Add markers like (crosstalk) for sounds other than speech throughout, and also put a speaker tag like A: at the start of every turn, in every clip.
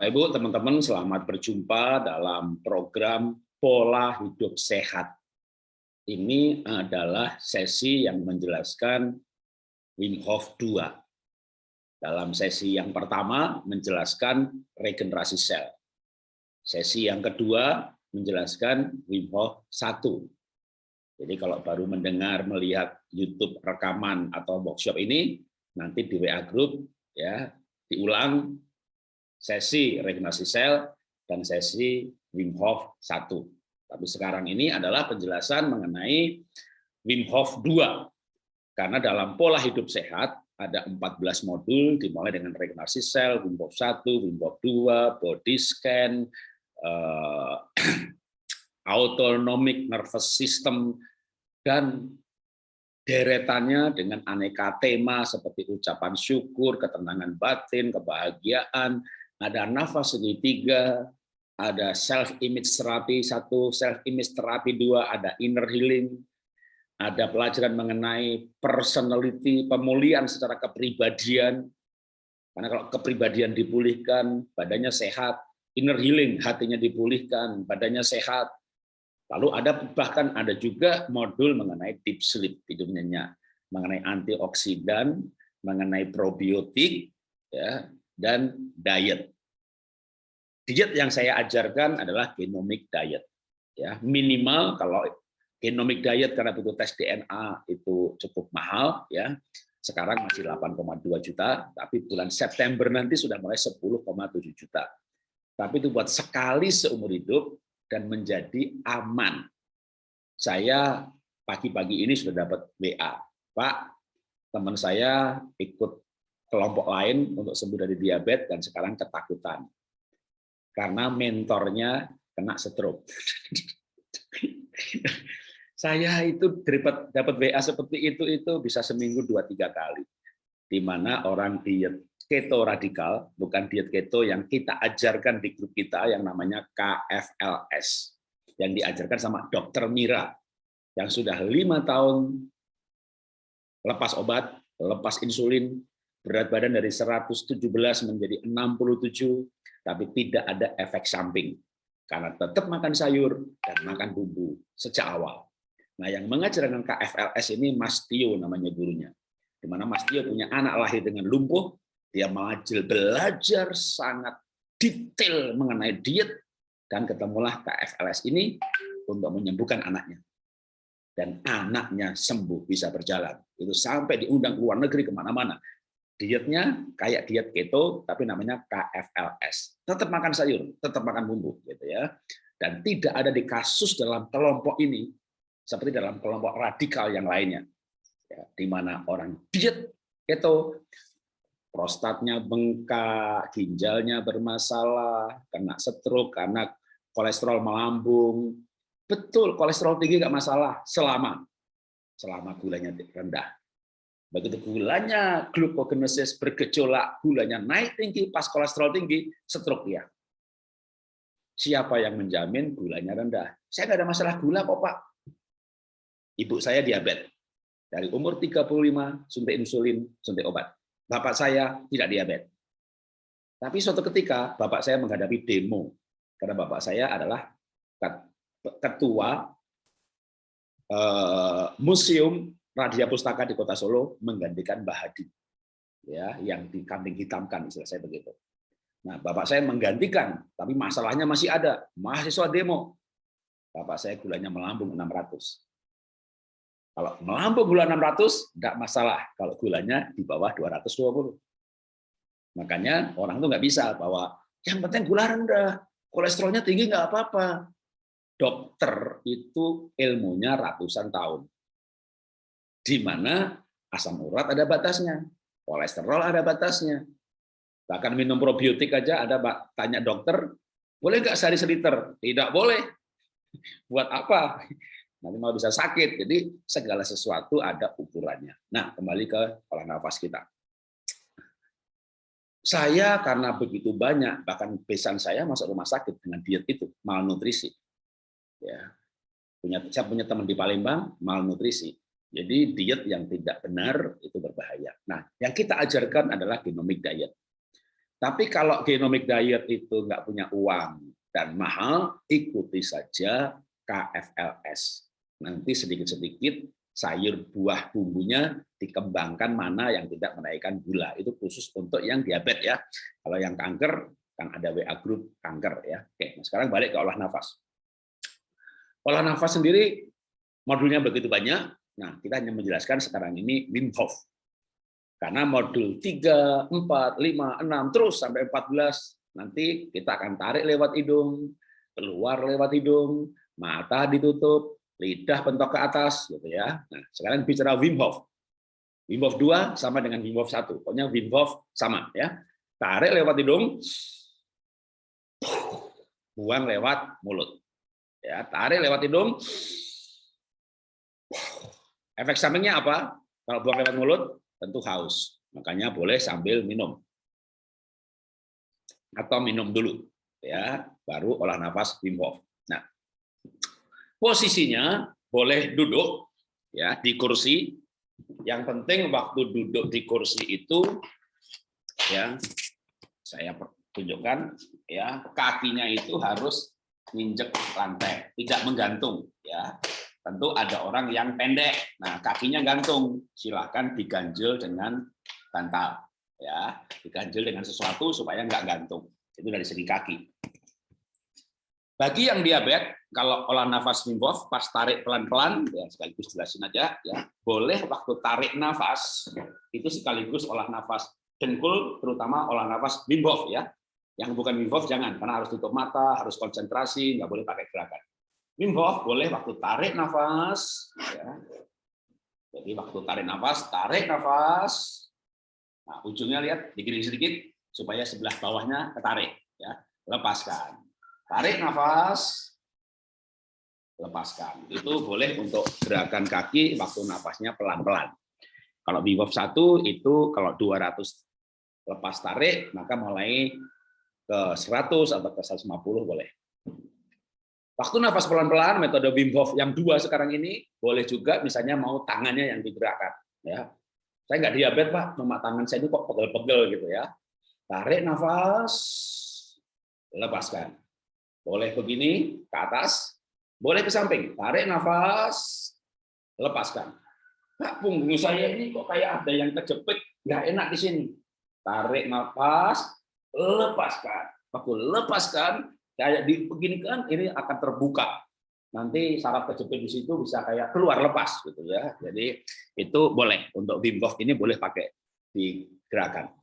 A: Ibu, teman-teman, selamat berjumpa dalam program Pola Hidup Sehat. Ini adalah sesi yang menjelaskan Wim Hof 2. Dalam sesi yang pertama menjelaskan regenerasi sel. Sesi yang kedua menjelaskan Wim Hof 1. Jadi kalau baru mendengar, melihat YouTube rekaman atau workshop ini, nanti di WA Group ya diulang sesi regenerasi sel dan sesi Wim Hof 1. Tapi sekarang ini adalah penjelasan mengenai Wim Hof 2. Karena dalam pola hidup sehat ada 14 modul dimulai dengan regenerasi sel, Wim Hof 1, Wim Hof 2, body scan, uh, (clears throat) autonomic nervous system dan deretannya dengan aneka tema seperti ucapan syukur, ketenangan batin, kebahagiaan, ada nafas segitiga, ada self image terapi satu, self image terapi dua, ada inner healing, ada pelajaran mengenai personality, pemulihan secara kepribadian. Karena kalau kepribadian dipulihkan, badannya sehat, inner healing, hatinya dipulihkan, badannya sehat. Lalu ada bahkan ada juga modul mengenai deep sleep, tidur nyenyak, mengenai antioksidan, mengenai probiotik, ya, dan diet. Diet yang saya ajarkan adalah genomic diet. Ya, minimal kalau genomic diet karena butuh tes DNA itu cukup mahal ya. Sekarang masih 8,2 juta, tapi bulan September nanti sudah mulai 10,7 juta. Tapi itu buat sekali seumur hidup dan menjadi aman. Saya pagi-pagi ini sudah dapat WA, Pak, teman saya ikut kelompok lain untuk sembuh dari diabetes dan sekarang ketakutan karena mentornya kena stroke. saya itu dapat dapat WA seperti itu itu bisa seminggu dua tiga kali, di mana orang diet keto radikal, bukan diet keto yang kita ajarkan di grup kita yang namanya KFLS, yang diajarkan sama Dokter Mira, yang sudah lima tahun lepas obat, lepas insulin, berat badan dari 117 menjadi 67, tapi tidak ada efek samping. Karena tetap makan sayur dan makan bumbu sejak awal. Nah, yang mengajar dengan KFLS ini Mas Tio namanya gurunya. Di mana Mas Tio punya anak lahir dengan lumpuh, dia belajar belajar sangat detail mengenai diet, dan ketemulah KFLS ini untuk menyembuhkan anaknya. Dan anaknya sembuh, bisa berjalan. Itu sampai diundang ke luar negeri ke mana-mana dietnya kayak diet keto tapi namanya KFLS tetap makan sayur tetap makan bumbu gitu ya. Dan tidak ada di kasus dalam kelompok ini seperti dalam kelompok radikal yang lainnya ya, di mana orang diet keto prostatnya bengkak ginjalnya bermasalah kena stroke karena kolesterol melambung. Betul kolesterol tinggi nggak masalah selama selama gulanya rendah Begitu gulanya glukogenesis bergejolak, gulanya naik tinggi, pas kolesterol tinggi, stroke dia. Siapa yang menjamin gulanya rendah? Saya nggak ada masalah gula kok Pak. Ibu saya diabetes. Dari umur 35, suntik insulin, suntik obat. Bapak saya tidak diabetes. Tapi suatu ketika Bapak saya menghadapi demo. Karena Bapak saya adalah ketua eh, museum Radia Pustaka di Kota Solo menggantikan Mbah Hadi, ya, yang di kambing hitamkan, istilah saya begitu. Nah, bapak saya menggantikan, tapi masalahnya masih ada. Mahasiswa demo, bapak saya gulanya melambung 600. Kalau melambung gula 600, tidak masalah. Kalau gulanya di bawah 220. Makanya orang itu nggak bisa bahwa yang penting gula rendah, kolesterolnya tinggi nggak apa-apa. Dokter itu ilmunya ratusan tahun di mana asam urat ada batasnya, kolesterol ada batasnya. Bahkan minum probiotik aja ada tanya dokter, boleh nggak sehari seliter? Tidak boleh. (laughs) Buat apa? Nanti mau bisa sakit. Jadi segala sesuatu ada ukurannya. Nah, kembali ke pola nafas kita. Saya karena begitu banyak, bahkan besan saya masuk rumah sakit dengan diet itu, malnutrisi. Ya, punya saya punya teman di Palembang malnutrisi jadi diet yang tidak benar itu berbahaya. Nah, yang kita ajarkan adalah genomic diet. Tapi kalau genomic diet itu nggak punya uang dan mahal, ikuti saja KFLS. Nanti sedikit-sedikit sayur buah bumbunya dikembangkan mana yang tidak menaikkan gula. Itu khusus untuk yang diabetes ya. Kalau yang kanker, kan ada WA group kanker ya. Oke, nah sekarang balik ke olah nafas. Olah nafas sendiri modulnya begitu banyak. Nah, kita hanya menjelaskan sekarang ini Wim Hof. Karena modul 3, 4, 5, 6, terus sampai 14, nanti kita akan tarik lewat hidung, keluar lewat hidung, mata ditutup, lidah bentok ke atas, gitu ya. Nah, sekarang bicara Wim Hof. Wim Hof 2 sama dengan Wim Hof 1. Pokoknya Wim Hof sama ya. Tarik lewat hidung, buang lewat mulut. Ya, tarik lewat hidung. Efek sampingnya apa? Kalau buang lewat mulut, tentu haus. Makanya boleh sambil minum. Atau minum dulu ya, baru olah nafas Wim Hof. Nah, posisinya boleh duduk ya di kursi. Yang penting waktu duduk di kursi itu ya saya tunjukkan ya kakinya itu harus nginjek lantai, tidak menggantung ya. Tentu ada orang yang pendek, nah kakinya gantung, silahkan diganjel dengan bantal, ya, diganjel dengan sesuatu supaya nggak gantung. Itu dari segi kaki. Bagi yang diabetes, kalau olah nafas Wim pas tarik pelan-pelan, ya sekaligus jelasin aja, ya boleh waktu tarik nafas itu sekaligus olah nafas dengkul, terutama olah nafas Wim ya. Yang bukan Wim jangan, karena harus tutup mata, harus konsentrasi, nggak boleh pakai gerakan. Wim Hof boleh waktu tarik nafas, ya. jadi waktu tarik nafas, tarik nafas. Nah, ujungnya lihat digiring sedikit supaya sebelah bawahnya ketarik, ya. Lepaskan. Tarik nafas, lepaskan. Itu boleh untuk gerakan kaki waktu nafasnya pelan-pelan. Kalau Wim Hof 1 itu kalau 200 lepas tarik, maka mulai ke 100 atau ke 150 boleh. Waktu nafas pelan-pelan, metode Wim Hof yang dua sekarang ini, boleh juga misalnya mau tangannya yang digerakkan. Ya, Saya nggak diabetes, Pak, cuma tangan saya ini kok pegel-pegel gitu ya. Tarik nafas, lepaskan. Boleh begini, ke atas, boleh ke samping. Tarik nafas, lepaskan. Pak, punggung saya ini kok kayak ada yang kejepit, nggak enak di sini. Tarik nafas, lepaskan. Waktu lepaskan, kayak dibeginikan ini akan terbuka. Nanti saraf kejepit di situ bisa kayak keluar lepas gitu ya. Jadi itu boleh. Untuk Wim Hof ini boleh pakai di gerakan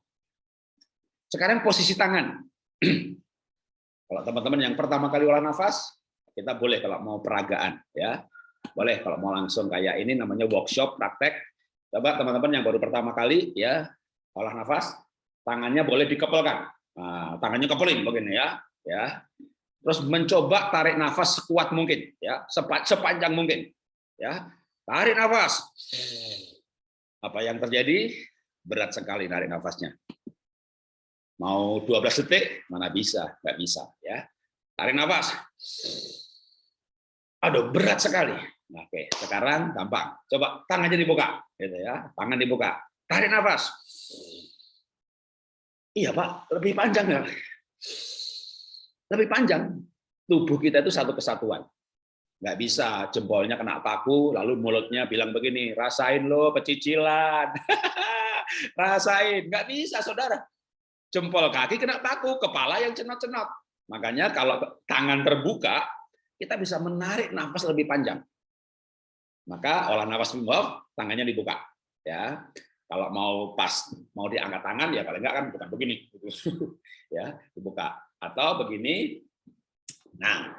A: sekarang posisi tangan. (clears throat) Kalau teman-teman yang pertama kali olah nafas kita boleh kalau mau peragaan ya. Boleh kalau mau langsung kayak ini namanya workshop praktek. Coba teman-teman yang baru pertama kali ya olah nafas tangannya boleh dikepelkan nah, tangannya kepelin begini ya ya. Terus mencoba tarik nafas sekuat mungkin ya. Sepanjang mungkin ya. Tarik nafas. Apa yang terjadi? Berat sekali tarik nafasnya. Mau 12 detik mana bisa? Nggak bisa ya. Tarik nafas. Aduh berat sekali. Oke sekarang gampang. Coba tangannya dibuka gitu ya. Tangan dibuka. Tarik nafas. Iya pak. Lebih panjang ya lebih panjang. Tubuh kita itu satu kesatuan. Nggak bisa jempolnya kena paku, lalu mulutnya bilang begini, rasain lo pecicilan. (laughs) rasain. Nggak bisa, saudara. Jempol kaki kena paku, kepala yang cenot-cenot. Makanya kalau tangan terbuka, kita bisa menarik nafas lebih panjang. Maka olah nafas Wim tangannya dibuka. Ya, kalau mau pas mau diangkat tangan ya paling enggak kan bukan begini (laughs) ya dibuka atau begini. Nah,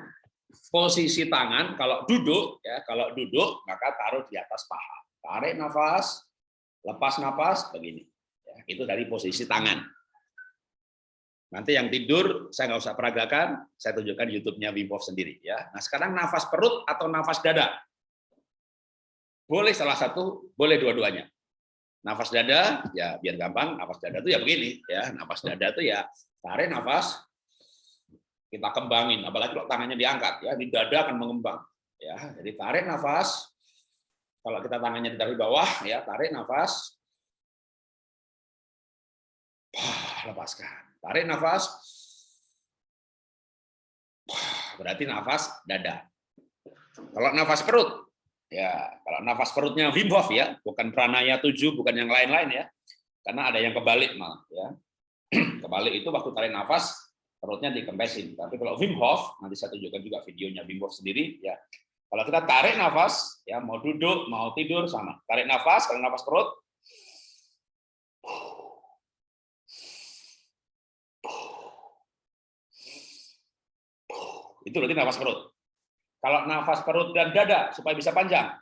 A: posisi tangan kalau duduk ya, kalau duduk maka taruh di atas paha. Tarik nafas, lepas nafas begini. Ya, itu dari posisi tangan. Nanti yang tidur saya nggak usah peragakan, saya tunjukkan YouTube-nya Wim Hof sendiri ya. Nah, sekarang nafas perut atau nafas dada. Boleh salah satu, boleh dua-duanya. Nafas dada ya biar gampang, nafas dada itu ya begini ya. Nafas dada itu ya tarik nafas, kita kembangin apalagi kalau tangannya diangkat ya di dada akan mengembang ya jadi tarik nafas kalau kita tangannya di bawah ya tarik nafas lepaskan. Tarik nafas. Berarti nafas dada. Kalau nafas perut, ya kalau nafas perutnya Wim Hof ya, bukan pranaya 7, bukan yang lain-lain ya. Karena ada yang kebalik malah ya. (clears throat) Kebalik itu waktu tarik nafas perutnya dikempesin. Tapi kalau Wim Hof, nanti saya tunjukkan juga videonya Wim Hof sendiri ya. Kalau kita tarik nafas, ya mau duduk, mau tidur sama. Tarik nafas, kalau nafas perut, itu berarti nafas perut. Kalau nafas perut dan dada supaya bisa panjang.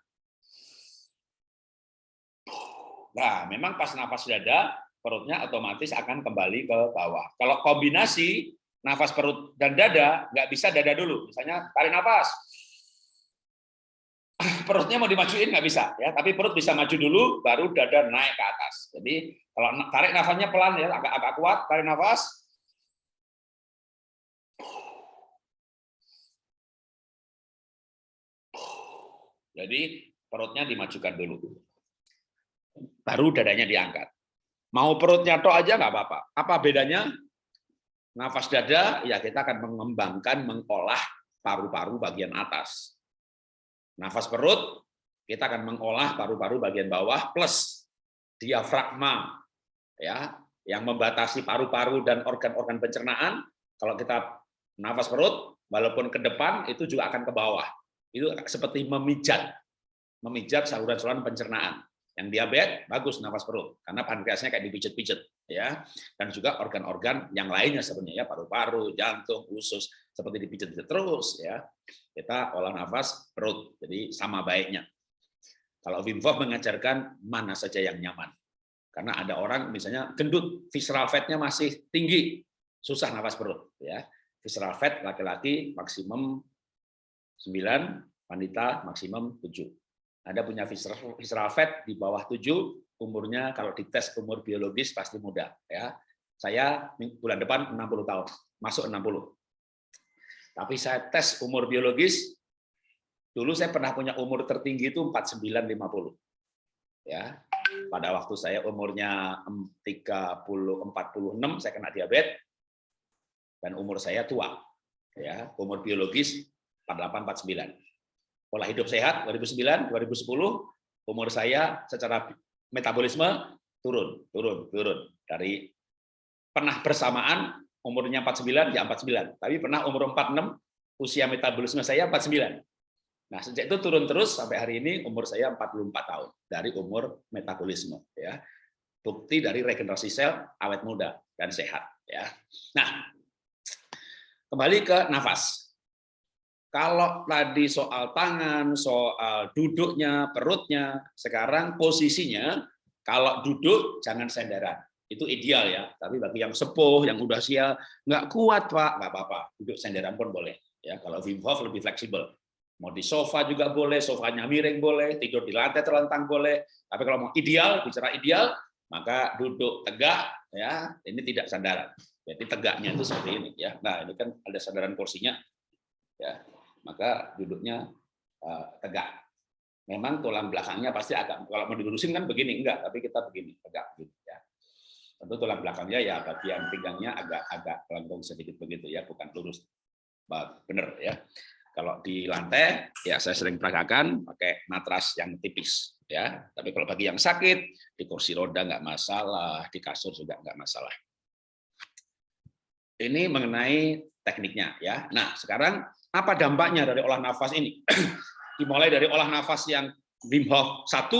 A: Nah, memang pas nafas dada, perutnya otomatis akan kembali ke bawah. Kalau kombinasi nafas perut dan dada, nggak bisa dada dulu. Misalnya tarik nafas, (clears throat) perutnya mau dimajuin nggak bisa ya. Tapi perut bisa maju dulu baru dada naik ke atas. Jadi kalau tarik nafasnya pelan ya agak agak kuat tarik nafas. Jadi perutnya dimajukan dulu. Baru dadanya diangkat. Mau perutnya tok aja nggak apa-apa. Apa bedanya nafas dada ya kita akan mengembangkan mengolah paru-paru bagian atas Nafas perut, kita akan mengolah paru-paru bagian bawah plus diafragma ya yang membatasi paru-paru dan organ-organ pencernaan. Kalau kita nafas perut, walaupun ke depan itu juga akan ke bawah. Itu seperti memijat, memijat saluran-saluran pencernaan. Yang diabetes bagus nafas perut karena pankreasnya kayak dipijet-pijet ya. Dan juga organ-organ yang lainnya sebenarnya ya paru-paru, jantung, usus seperti dipijet-pijet terus ya. Kita olah nafas perut. Jadi sama baiknya. Kalau Wim Hof mengajarkan mana saja yang nyaman. Karena ada orang misalnya gendut, visceral fat-nya masih tinggi, susah nafas perut ya. Visceral fat laki-laki maksimum 9, wanita maksimum 7 anda punya visceral fat di bawah 7, umurnya kalau dites umur biologis pasti muda. ya. Saya bulan depan 60 tahun, masuk 60. Tapi saya tes umur biologis, dulu saya pernah punya umur tertinggi itu 49-50. Ya, pada waktu saya umurnya 30 46 saya kena diabetes dan umur saya tua. Ya, umur biologis 48 49 pola hidup sehat 2009 2010 umur saya secara metabolisme turun turun turun. Dari pernah bersamaan umurnya 49 ya 49 tapi pernah umur 46 usia metabolisme saya 49 nah sejak itu turun terus sampai hari ini umur saya 44 tahun dari umur metabolisme ya. Bukti dari regenerasi sel awet muda dan sehat ya. Nah kembali ke nafas kalau tadi soal tangan, soal duduknya, perutnya, sekarang posisinya kalau duduk jangan senderan. Itu ideal ya. Tapi bagi yang sepuh, yang udah sial, nggak kuat pak, nggak apa-apa. Duduk senderan pun boleh. Ya, kalau Wim Hof lebih fleksibel. Mau di sofa juga boleh, sofanya miring boleh, tidur di lantai terlentang boleh. Tapi kalau mau ideal, bicara ideal, maka duduk tegak, ya ini tidak sandaran. Jadi tegaknya itu seperti ini ya. Nah ini kan ada sandaran kursinya, ya maka duduknya uh, tegak. Memang tulang belakangnya pasti agak kalau mau dilurusin kan begini enggak, tapi kita begini tegak gitu ya. Tentu tulang belakangnya ya bagian pinggangnya agak-agak pelengkung sedikit begitu ya, bukan lurus. Benar ya. Kalau di lantai ya saya sering peragakan pakai matras yang tipis ya. Tapi kalau bagi yang sakit di kursi roda nggak masalah, di kasur juga nggak masalah. Ini mengenai tekniknya ya. Nah, sekarang apa dampaknya dari olah nafas ini? (clears throat) Dimulai dari olah nafas yang Wim Hof 1,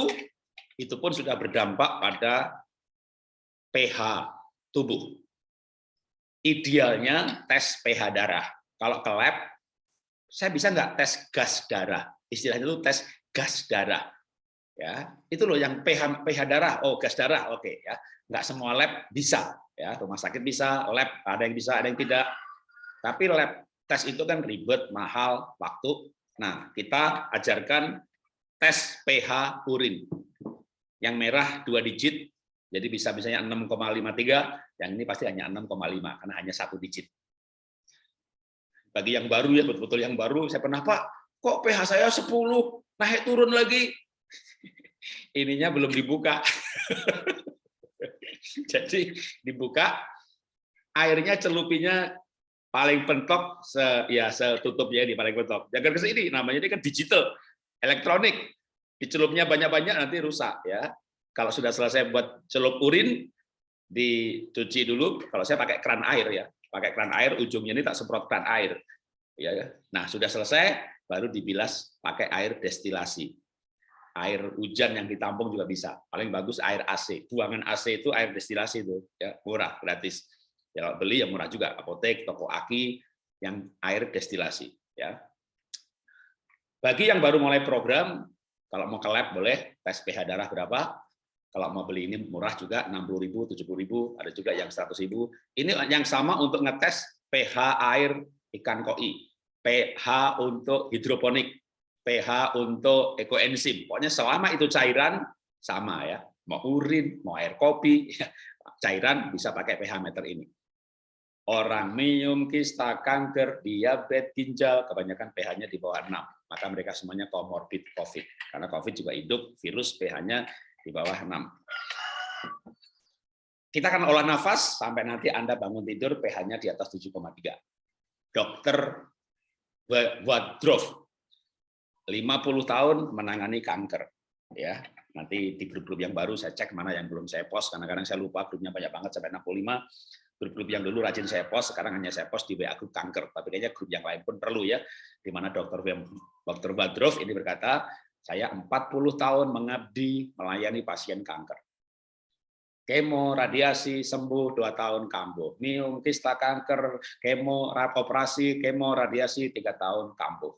A: itu pun sudah berdampak pada pH tubuh. Idealnya tes pH darah. Kalau ke lab, saya bisa nggak tes gas darah? Istilahnya itu tes gas darah. Ya, itu loh yang pH pH darah. Oh, gas darah, oke okay, ya. Nggak semua lab bisa. Ya, rumah sakit bisa, lab ada yang bisa, ada yang tidak. Tapi lab tes itu kan ribet, mahal, waktu. Nah, kita ajarkan tes pH urin. Yang merah dua digit, jadi bisa misalnya 6,53, yang ini pasti hanya 6,5 karena hanya satu digit. Bagi yang baru ya, betul-betul yang baru, saya pernah Pak, kok pH saya 10, naik turun lagi. (laughs) Ininya belum dibuka. (laughs) Jadi dibuka, airnya celupinya paling pentok se ya setutupnya di paling pentok. Jangan ke sini, namanya ini kan digital, elektronik. Dicelupnya banyak-banyak nanti rusak ya. Kalau sudah selesai buat celup urin, dicuci dulu. Kalau saya pakai keran air ya, pakai keran air ujungnya ini tak semprot keran air. Ya, ya. Nah sudah selesai, baru dibilas pakai air destilasi air hujan yang ditampung juga bisa. Paling bagus air AC. Buangan AC itu air destilasi itu, ya murah, gratis. Ya beli yang murah juga, apotek, toko aki yang air destilasi, ya. Bagi yang baru mulai program, kalau mau ke lab boleh tes pH darah berapa. Kalau mau beli ini murah juga 60.000, 70.000, ada juga yang 100.000. Ini yang sama untuk ngetes pH air ikan koi, pH untuk hidroponik, pH untuk ekoenzim. Pokoknya selama itu cairan sama ya, mau urin, mau air kopi, (laughs) cairan bisa pakai pH meter ini. Orang minum kista, kanker, diabetes, ginjal, kebanyakan pH-nya di bawah 6. Maka mereka semuanya komorbid COVID. Karena COVID juga hidup, virus pH-nya di bawah 6. Kita akan olah nafas sampai nanti Anda bangun tidur pH-nya di atas 7,3. Dokter Wadrov 50 tahun menangani kanker ya nanti di grup-grup yang baru saya cek mana yang belum saya post karena kadang saya lupa grupnya banyak banget sampai 65 grup-grup yang dulu rajin saya post sekarang hanya saya post di WA grup kanker. Tapi kayaknya grup yang lain pun perlu ya di mana dokter dokter Badrov ini berkata saya 40 tahun mengabdi melayani pasien kanker. Kemo radiasi sembuh dua tahun kambuh. Minum kista kanker kemo operasi kemo radiasi tiga tahun kambuh.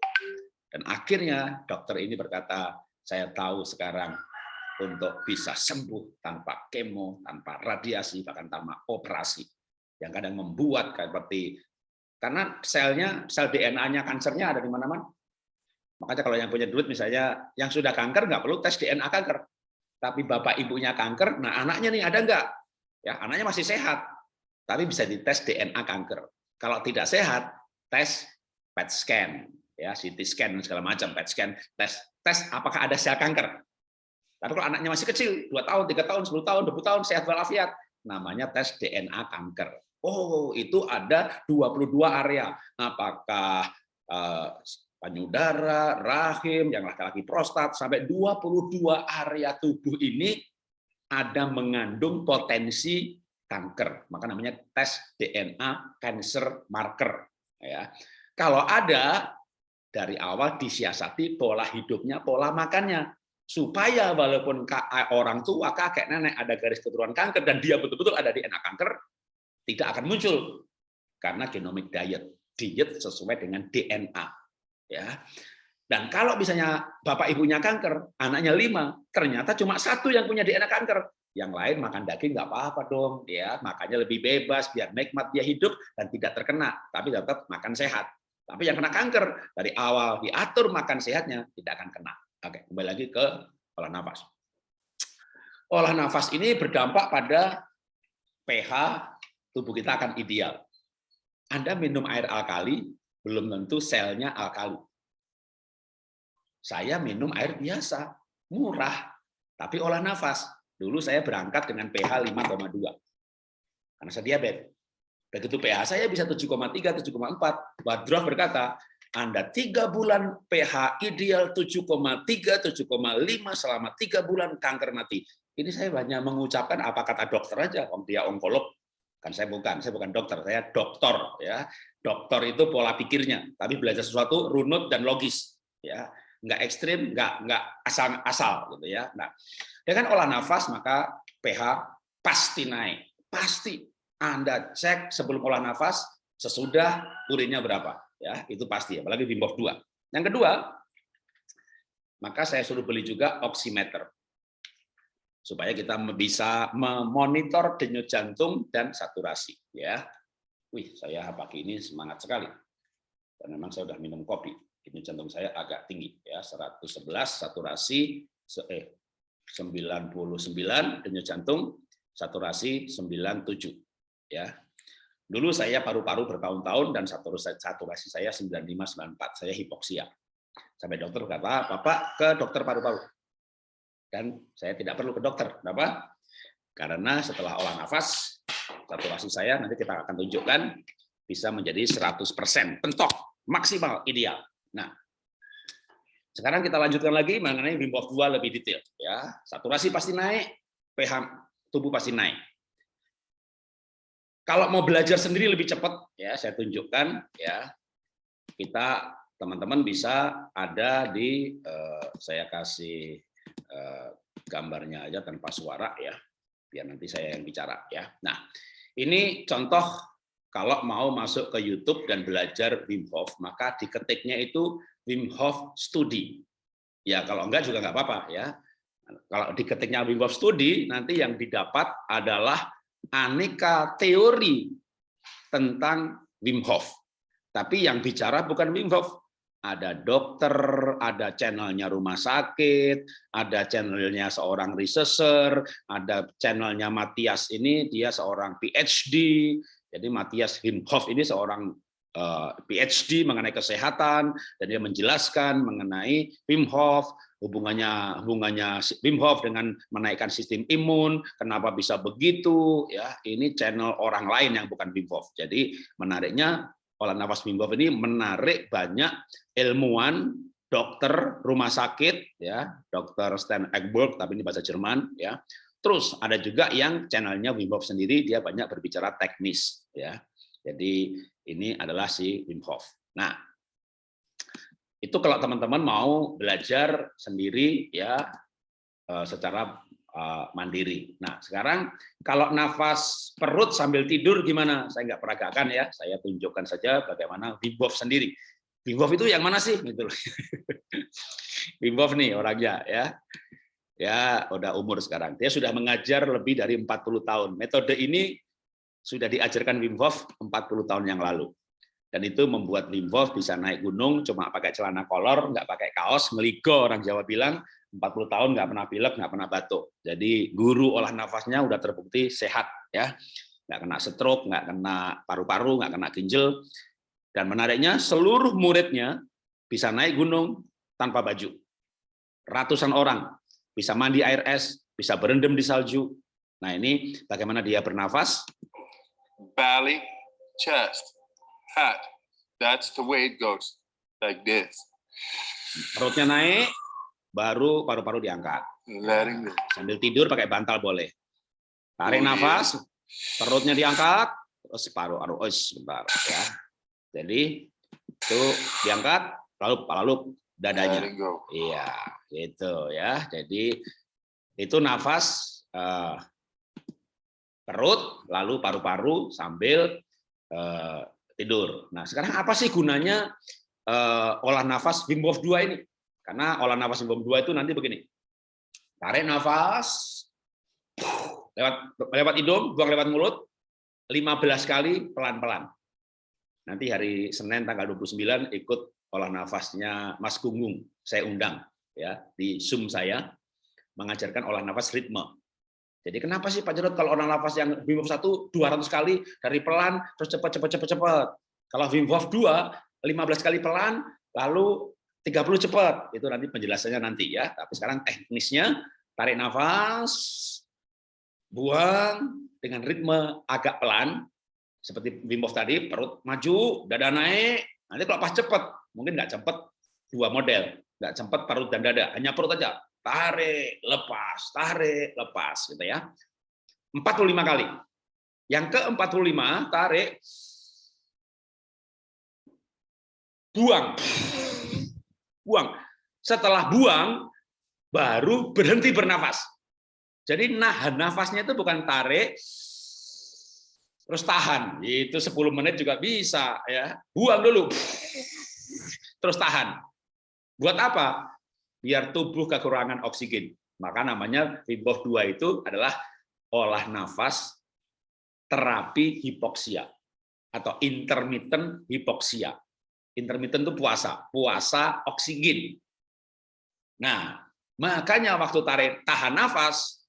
A: Dan akhirnya dokter ini berkata, saya tahu sekarang untuk bisa sembuh tanpa kemo, tanpa radiasi, bahkan tanpa operasi. Yang kadang membuat seperti karena selnya, sel DNA-nya kansernya ada di mana-mana. Makanya kalau yang punya duit misalnya yang sudah kanker nggak perlu tes DNA kanker. Tapi bapak ibunya kanker, nah anaknya nih ada nggak? Ya, anaknya masih sehat. Tapi bisa dites DNA kanker. Kalau tidak sehat, tes PET scan ya CT scan segala macam, PET scan, tes tes apakah ada sel kanker. Tapi kalau anaknya masih kecil, dua tahun, tiga tahun, 10 tahun, 20 tahun, sehat walafiat, namanya tes DNA kanker. Oh, itu ada 22 area. Apakah uh, payudara, rahim, yang laki-laki prostat, sampai 22 area tubuh ini ada mengandung potensi kanker. Maka namanya tes DNA cancer marker. Ya. Kalau ada dari awal disiasati pola hidupnya, pola makannya. Supaya walaupun orang tua, kakek, nenek ada garis keturunan kanker dan dia betul-betul ada di kanker, tidak akan muncul. Karena genomic diet. Diet sesuai dengan DNA. ya. Dan kalau misalnya bapak ibunya kanker, anaknya lima, ternyata cuma satu yang punya DNA kanker. Yang lain makan daging nggak apa-apa dong, ya makanya lebih bebas, biar nikmat dia hidup dan tidak terkena, tapi tetap makan sehat. Tapi yang kena kanker dari awal diatur makan sehatnya tidak akan kena. Oke, kembali lagi ke olah nafas. Olah nafas ini berdampak pada pH tubuh kita akan ideal. Anda minum air alkali, belum tentu selnya alkali. Saya minum air biasa, murah, tapi olah nafas. Dulu saya berangkat dengan pH 5,2. Karena saya diabetes. Begitu pH saya bisa 7,3, 7,4. Badroh berkata, Anda tiga bulan pH ideal 7,3, 7,5 selama tiga bulan kanker mati. Ini saya banyak mengucapkan apa kata dokter aja, om dia onkolog. Kan saya bukan, saya bukan dokter, saya doktor ya. Dokter itu pola pikirnya, tapi belajar sesuatu runut dan logis ya. Enggak ekstrim, enggak enggak asal-asal gitu ya. Nah, dengan olah nafas maka pH pasti naik, pasti anda cek sebelum olah nafas, sesudah urinnya berapa. ya Itu pasti, apalagi di BOF 2. Yang kedua, maka saya suruh beli juga oximeter. Supaya kita bisa memonitor denyut jantung dan saturasi. ya Wih, saya pagi ini semangat sekali. Dan memang saya sudah minum kopi. Denyut jantung saya agak tinggi. ya 111 saturasi, eh, 99 denyut jantung, saturasi 97 ya dulu saya paru-paru bertahun-tahun dan saturasi saya 9594 saya hipoksia sampai dokter berkata bapak ke dokter paru-paru dan saya tidak perlu ke dokter kenapa Karena setelah olah nafas, saturasi saya nanti kita akan tunjukkan bisa menjadi 100% pentok maksimal ideal. Nah, sekarang kita lanjutkan lagi mengenai Wim Hof 2 lebih detail ya. Saturasi pasti naik, pH tubuh pasti naik. Kalau mau belajar sendiri lebih cepat ya, saya tunjukkan ya. Kita teman-teman bisa ada di eh, saya kasih eh, gambarnya aja tanpa suara ya. Biar nanti saya yang bicara ya. Nah, ini contoh kalau mau masuk ke YouTube dan belajar Wim Hof, maka diketiknya itu Wim Hof Studi. Ya, kalau enggak juga enggak apa-apa ya. Kalau diketiknya Wim Hof Studi, nanti yang didapat adalah aneka teori tentang Wim Hof. Tapi yang bicara bukan Wim Hof. Ada dokter, ada channelnya rumah sakit, ada channelnya seorang researcher, ada channelnya Matias ini, dia seorang PhD. Jadi Matias Wim Hof ini seorang eh, PhD mengenai kesehatan, dan dia menjelaskan mengenai Wim Hof, hubungannya hubungannya Wim Hof dengan menaikkan sistem imun, kenapa bisa begitu ya. Ini channel orang lain yang bukan Wim Hof. Jadi menariknya olah nafas Hof ini menarik banyak ilmuwan, dokter, rumah sakit ya, dokter Stan Egberg tapi ini bahasa Jerman ya. Terus ada juga yang channelnya Wim Hof sendiri dia banyak berbicara teknis ya. Jadi ini adalah si Wim Hof. Nah, itu kalau teman-teman mau belajar sendiri ya eh, secara mandiri. Nah sekarang kalau nafas perut sambil tidur gimana? Saya nggak peragakan ya, saya tunjukkan saja bagaimana Wim sendiri. Wim Hof itu yang mana sih? Gitu (laughs) Wim Hof nih orangnya ya. Ya, udah umur sekarang. Dia sudah mengajar lebih dari 40 tahun. Metode ini sudah diajarkan Wim Hof 40 tahun yang lalu. Dan itu membuat Wim Hof bisa naik gunung cuma pakai celana kolor, nggak pakai kaos, ngeligo orang Jawa bilang, 40 tahun nggak pernah pilek, nggak pernah batuk. Jadi guru olah nafasnya udah terbukti sehat, ya, nggak kena stroke, nggak kena paru-paru, nggak kena ginjal. Dan menariknya seluruh muridnya bisa naik gunung tanpa baju. Ratusan orang bisa mandi air es, bisa berendam di salju. Nah ini bagaimana dia bernafas?
B: belly, chest, head. That's the way it goes, like this.
A: Perutnya naik, baru paru-paru diangkat. Sambil tidur pakai bantal boleh. Tarik
B: Oh, iya.
A: nafas, perutnya diangkat, terus paru-paru, oh sebentar ya. Jadi itu diangkat, lalu lalu dadanya. Iya, gitu ya. Jadi itu nafas eh, perut, lalu paru-paru sambil eh, tidur. Nah, sekarang apa sih gunanya eh, olah nafas Wim Hof 2 ini? Karena olah nafas Hof 2 itu nanti begini. Tarik nafas lewat lewat hidung, buang lewat mulut 15 kali pelan-pelan. Nanti hari Senin tanggal 29 ikut olah nafasnya Mas Gunggung. Saya undang ya di Zoom saya mengajarkan olah nafas ritme. Jadi kenapa sih Pak Jarod kalau olah nafas yang Wim Hof 1 200 kali dari pelan terus cepat cepat cepat cepat. Kalau Wim Hof 2 15 kali pelan lalu 30 cepat. Itu nanti penjelasannya nanti ya. Tapi sekarang teknisnya tarik nafas buang dengan ritme agak pelan. Seperti Wim Hof tadi perut maju dada naik. Nanti kalau pas cepat mungkin nggak cepat dua model. Nggak cepat perut dan dada hanya perut aja. Tarik lepas tarik lepas gitu ya. 45 kali. Yang ke 45 tarik. Buang buang setelah buang baru berhenti bernafas jadi nahan nafasnya itu bukan tarik terus tahan. Itu 10 menit juga bisa ya. Buang dulu. Terus tahan. Buat apa? Biar tubuh kekurangan oksigen. Maka namanya Wim Hof 2 itu adalah olah nafas terapi hipoksia atau intermittent hipoksia. Intermittent itu puasa, puasa oksigen. Nah, makanya waktu tarik tahan nafas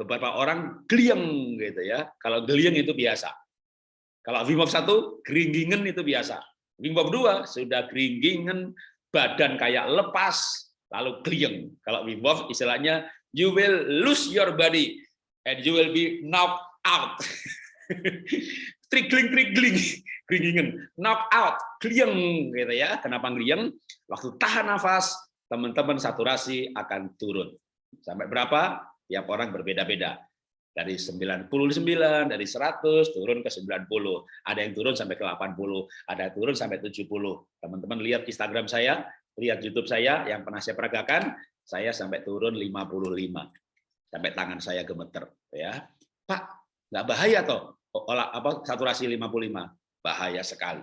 A: beberapa orang geliang gitu ya. Kalau geliang itu biasa. Kalau Wim Hof 1 geringgingen itu biasa. Wim Hof 2 sudah geringgingen, badan kayak lepas lalu geliang. Kalau Wim Hof istilahnya you will lose your body and you will be knocked out. (laughs) Trigling, trigling, geringan, knock out, klieng gitu ya. Kenapa klieng? Waktu tahan nafas, teman-teman saturasi akan turun. Sampai berapa? Tiap orang berbeda-beda. Dari 99, dari 100 turun ke 90. Ada yang turun sampai ke 80, ada yang turun sampai 70. Teman-teman lihat Instagram saya, lihat YouTube saya yang pernah saya peragakan, saya sampai turun 55. Sampai tangan saya gemeter ya. Pak, nggak bahaya toh? olah apa saturasi 55 bahaya sekali.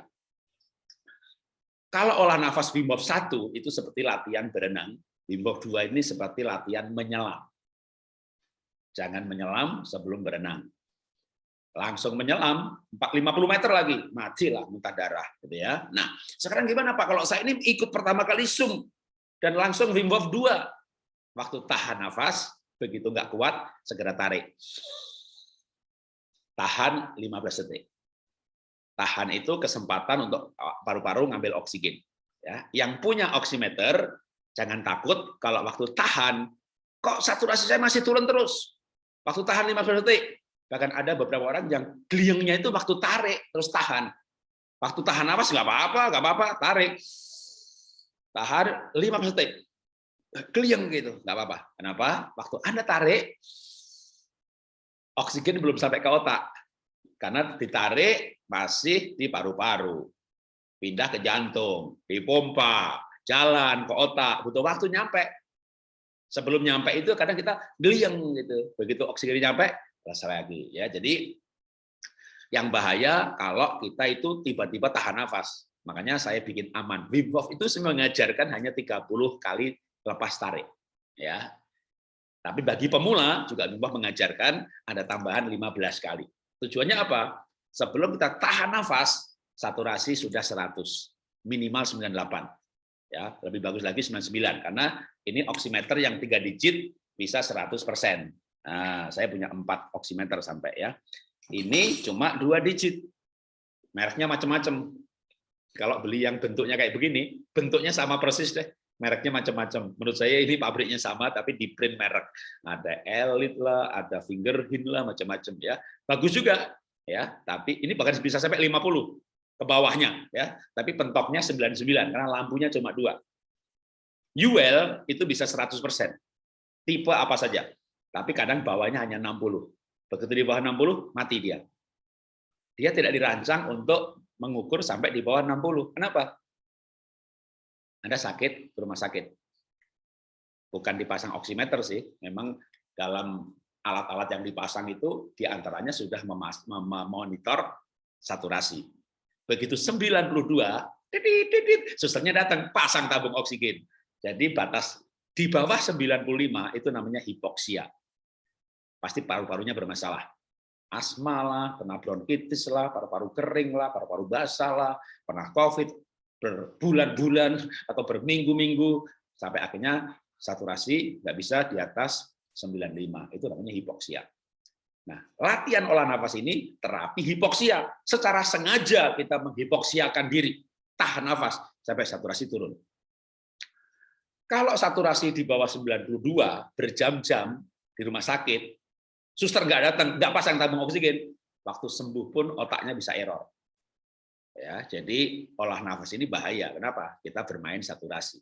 A: Kalau olah nafas Wim Hof 1 itu seperti latihan berenang, Wim Hof 2 ini seperti latihan menyelam. Jangan menyelam sebelum berenang. Langsung menyelam 50 meter lagi, matilah muntah darah gitu ya. Nah, sekarang gimana Pak kalau saya ini ikut pertama kali sum dan langsung Wim Hof 2. Waktu tahan nafas, begitu nggak kuat segera tarik tahan 15 detik. Tahan itu kesempatan untuk paru-paru ngambil oksigen. Ya, yang punya oximeter jangan takut kalau waktu tahan kok saturasi saya masih turun terus. Waktu tahan 15 detik. Bahkan ada beberapa orang yang gliengnya itu waktu tarik terus tahan. Waktu tahan apa nggak apa-apa, nggak apa-apa, tarik. Tahan 15 detik. Klieng gitu, nggak apa-apa. Kenapa? Waktu Anda tarik, oksigen belum sampai ke otak. Karena ditarik masih di paru-paru. Pindah ke jantung, dipompa, jalan ke otak, butuh waktu nyampe. Sebelum nyampe itu kadang kita geliang gitu. Begitu oksigen nyampe, selesai lagi ya. Jadi yang bahaya kalau kita itu tiba-tiba tahan nafas. Makanya saya bikin aman. Wim Hof itu mengajarkan hanya 30 kali lepas tarik. Ya, tapi bagi pemula juga Wim mengajarkan ada tambahan 15 kali. Tujuannya apa? Sebelum kita tahan nafas, saturasi sudah 100, minimal 98. Ya, lebih bagus lagi 99 karena ini oximeter yang tiga digit bisa 100%. Nah, saya punya empat oximeter sampai ya. Ini cuma dua digit. Mereknya macam-macam. Kalau beli yang bentuknya kayak begini, bentuknya sama persis deh mereknya macam-macam. Menurut saya ini pabriknya sama tapi di print merek. Ada Elite lah, ada Fingerhin lah, macam-macam ya. Bagus juga ya, tapi ini bahkan bisa sampai 50 ke bawahnya ya. Tapi pentoknya 99 karena lampunya cuma dua. UL itu bisa 100%. Tipe apa saja. Tapi kadang bawahnya hanya 60. Begitu di bawah 60 mati dia. Dia tidak dirancang untuk mengukur sampai di bawah 60. Kenapa? Anda sakit ke rumah sakit. Bukan dipasang oximeter sih, memang dalam alat-alat yang dipasang itu di antaranya sudah memonitor saturasi. Begitu 92, titit, titit, susternya datang pasang tabung oksigen. Jadi batas di bawah 95 itu namanya hipoksia. Pasti paru-parunya bermasalah. Asma lah, kena bronkitis lah, paru-paru kering lah, paru-paru basah lah, pernah COVID, berbulan-bulan atau berminggu-minggu sampai akhirnya saturasi nggak bisa di atas 95. Itu namanya hipoksia. Nah, latihan olah nafas ini terapi hipoksia. Secara sengaja kita menghipoksiakan diri. Tahan nafas sampai saturasi turun. Kalau saturasi di bawah 92 berjam-jam di rumah sakit, suster nggak datang, nggak pasang tabung oksigen, waktu sembuh pun otaknya bisa error. Ya, jadi olah nafas ini bahaya. Kenapa? Kita bermain saturasi.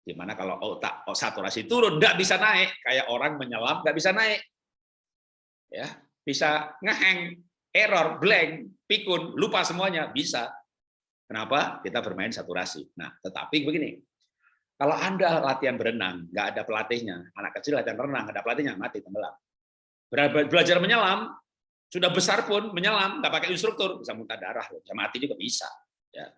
A: Di mana kalau otak oh, saturasi turun, nggak bisa naik. Kayak orang menyelam, nggak bisa naik. Ya, bisa ngeheng, error, blank, pikun, lupa semuanya, bisa. Kenapa? Kita bermain saturasi. Nah, tetapi begini, kalau Anda latihan berenang, nggak ada pelatihnya, anak kecil latihan renang, nggak ada pelatihnya, mati tenggelam. Belajar menyelam, sudah besar pun menyelam nggak pakai instruktur bisa muntah darah bisa mati juga bisa ya.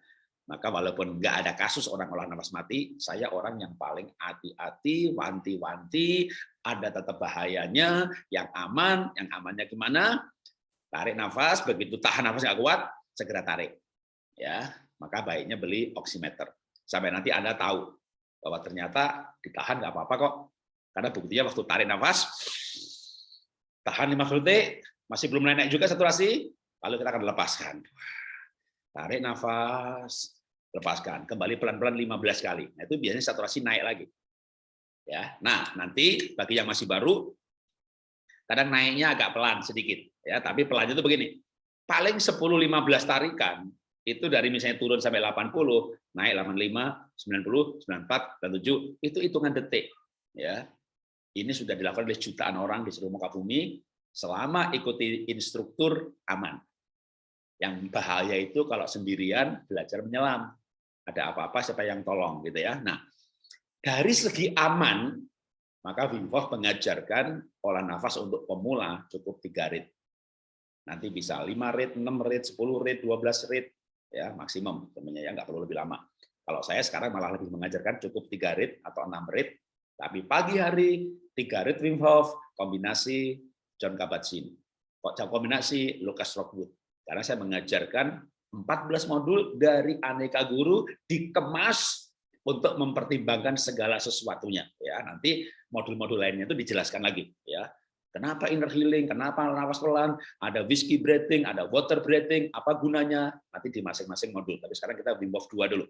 A: Maka walaupun nggak ada kasus orang olah nafas mati saya orang yang paling hati-hati wanti-wanti ada tetap bahayanya yang aman yang amannya gimana? Tarik nafas begitu tahan nafas nggak kuat segera tarik ya. Maka baiknya beli oximeter. Sampai nanti anda tahu bahwa ternyata ditahan nggak apa-apa kok. Karena buktinya waktu tarik nafas tahan 5 detik masih belum naik juga saturasi, lalu kita akan lepaskan. Tarik nafas, lepaskan. Kembali pelan-pelan 15 kali. Nah, itu biasanya saturasi naik lagi. Ya. Nah, nanti bagi yang masih baru, Kadang naiknya agak pelan sedikit, ya. Tapi pelannya itu begini. Paling 10-15 tarikan itu dari misalnya turun sampai 80, naik 85, 90, 94, dan 7, itu hitungan detik. Ya, ini sudah dilakukan oleh jutaan orang di seluruh muka bumi selama ikuti instruktur aman. Yang bahaya itu kalau sendirian belajar menyelam. Ada apa-apa siapa yang tolong gitu ya. Nah, dari segi aman maka Wim Hof mengajarkan olah nafas untuk pemula cukup tiga rit. Nanti bisa 5 rit, 6 rit, 10 rit, 12 rit, ya maksimum temennya ya nggak perlu lebih lama. Kalau saya sekarang malah lebih mengajarkan cukup tiga rit atau 6 rit, tapi pagi hari tiga rit Wim Hof kombinasi John Kabat-Zinn. Kombinasi Lucas Rockwood. Karena saya mengajarkan 14 modul dari aneka guru dikemas untuk mempertimbangkan segala sesuatunya. Ya nanti modul-modul lainnya itu dijelaskan lagi ya. Kenapa inner healing? Kenapa nafas pelan? Ada whiskey breathing ada water breathing apa gunanya? Nanti di masing-masing modul. Tapi sekarang kita Wim Hof 2 dulu.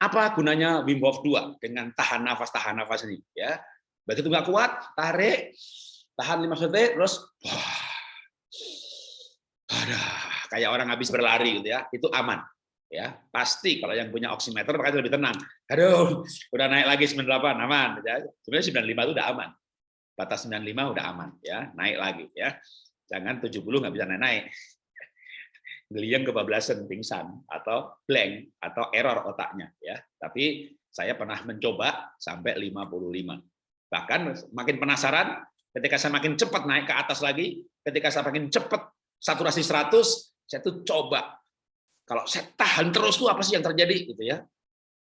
A: Apa gunanya Wim Hof 2 dengan tahan nafas tahan nafas ini ya? Begitu nggak kuat tarik tahan 5 detik terus wah, kayak orang habis berlari gitu ya itu aman ya. Pasti kalau yang punya oximeter makanya lebih tenang. Aduh udah naik lagi 98 aman ya. Sebenarnya 95 itu udah aman. Batas 95 udah aman ya naik lagi ya. Jangan 70 nggak bisa naik naik ngeliang kebablasan pingsan atau blank atau error otaknya ya. Tapi saya pernah mencoba sampai 55 bahkan makin penasaran ketika saya makin cepat naik ke atas lagi ketika saya makin cepat saturasi 100 saya tuh coba kalau saya tahan terus tuh apa sih yang terjadi gitu ya.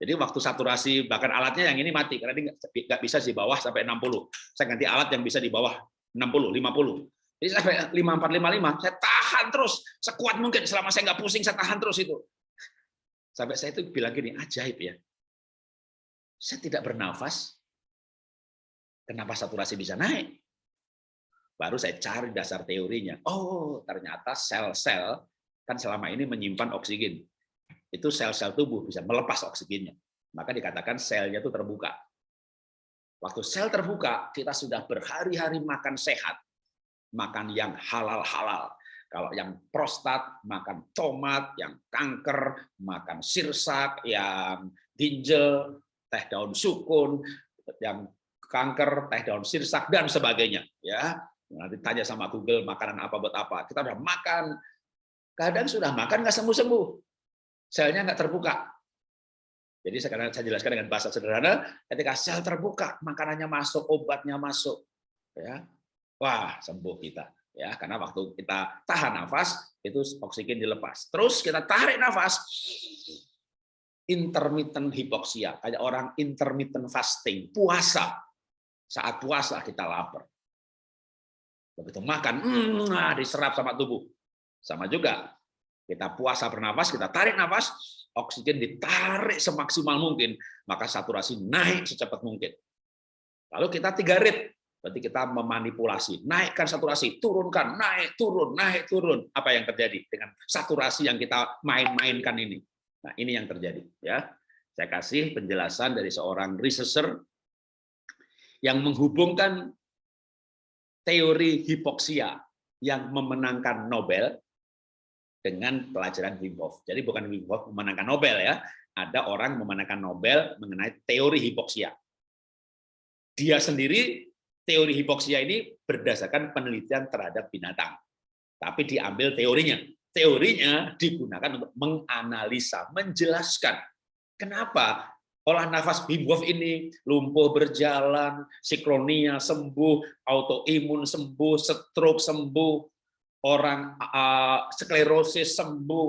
A: Jadi waktu saturasi bahkan alatnya yang ini mati karena ini nggak bisa di bawah sampai 60. Saya ganti alat yang bisa di bawah 60, 50. Jadi sampai 5455 saya tahan terus sekuat mungkin selama saya nggak pusing saya tahan terus itu. Sampai saya itu bilang gini, ajaib ya. Saya tidak bernafas, kenapa saturasi bisa naik? Baru saya cari dasar teorinya. Oh, ternyata sel-sel kan selama ini menyimpan oksigen. Itu sel-sel tubuh bisa melepas oksigennya. Maka dikatakan selnya itu terbuka. Waktu sel terbuka, kita sudah berhari-hari makan sehat. Makan yang halal-halal. Kalau yang prostat, makan tomat, yang kanker, makan sirsak, yang ginjal, teh daun sukun, yang kanker, teh daun sirsak, dan sebagainya. Ya, Nanti tanya sama Google makanan apa buat apa. Kita udah makan Kadang sudah makan nggak sembuh-sembuh. Selnya nggak terbuka. Jadi sekarang saya jelaskan dengan bahasa sederhana, ketika sel terbuka, makanannya masuk, obatnya masuk. ya Wah, sembuh kita. ya Karena waktu kita tahan nafas, itu oksigen dilepas. Terus kita tarik nafas, intermittent hipoksia, kayak orang intermittent fasting, puasa. Saat puasa kita lapar. Begitu makan, nah, diserap sama tubuh. Sama juga, kita puasa bernafas, kita tarik nafas, oksigen ditarik semaksimal mungkin, maka saturasi naik secepat mungkin. Lalu kita tiga rit, berarti kita memanipulasi, naikkan saturasi, turunkan, naik, turun, naik, turun. Apa yang terjadi dengan saturasi yang kita main-mainkan ini? Nah, ini yang terjadi. ya. Saya kasih penjelasan dari seorang researcher yang menghubungkan teori hipoksia yang memenangkan Nobel dengan pelajaran Wim Hof. Jadi bukan Wim Hof memenangkan Nobel ya, ada orang memenangkan Nobel mengenai teori hipoksia. Dia sendiri teori hipoksia ini berdasarkan penelitian terhadap binatang. Tapi diambil teorinya. Teorinya digunakan untuk menganalisa, menjelaskan kenapa olah nafas Wim Hof ini lumpuh berjalan, siklonia sembuh, autoimun sembuh, stroke sembuh, orang uh, sklerosis sembuh.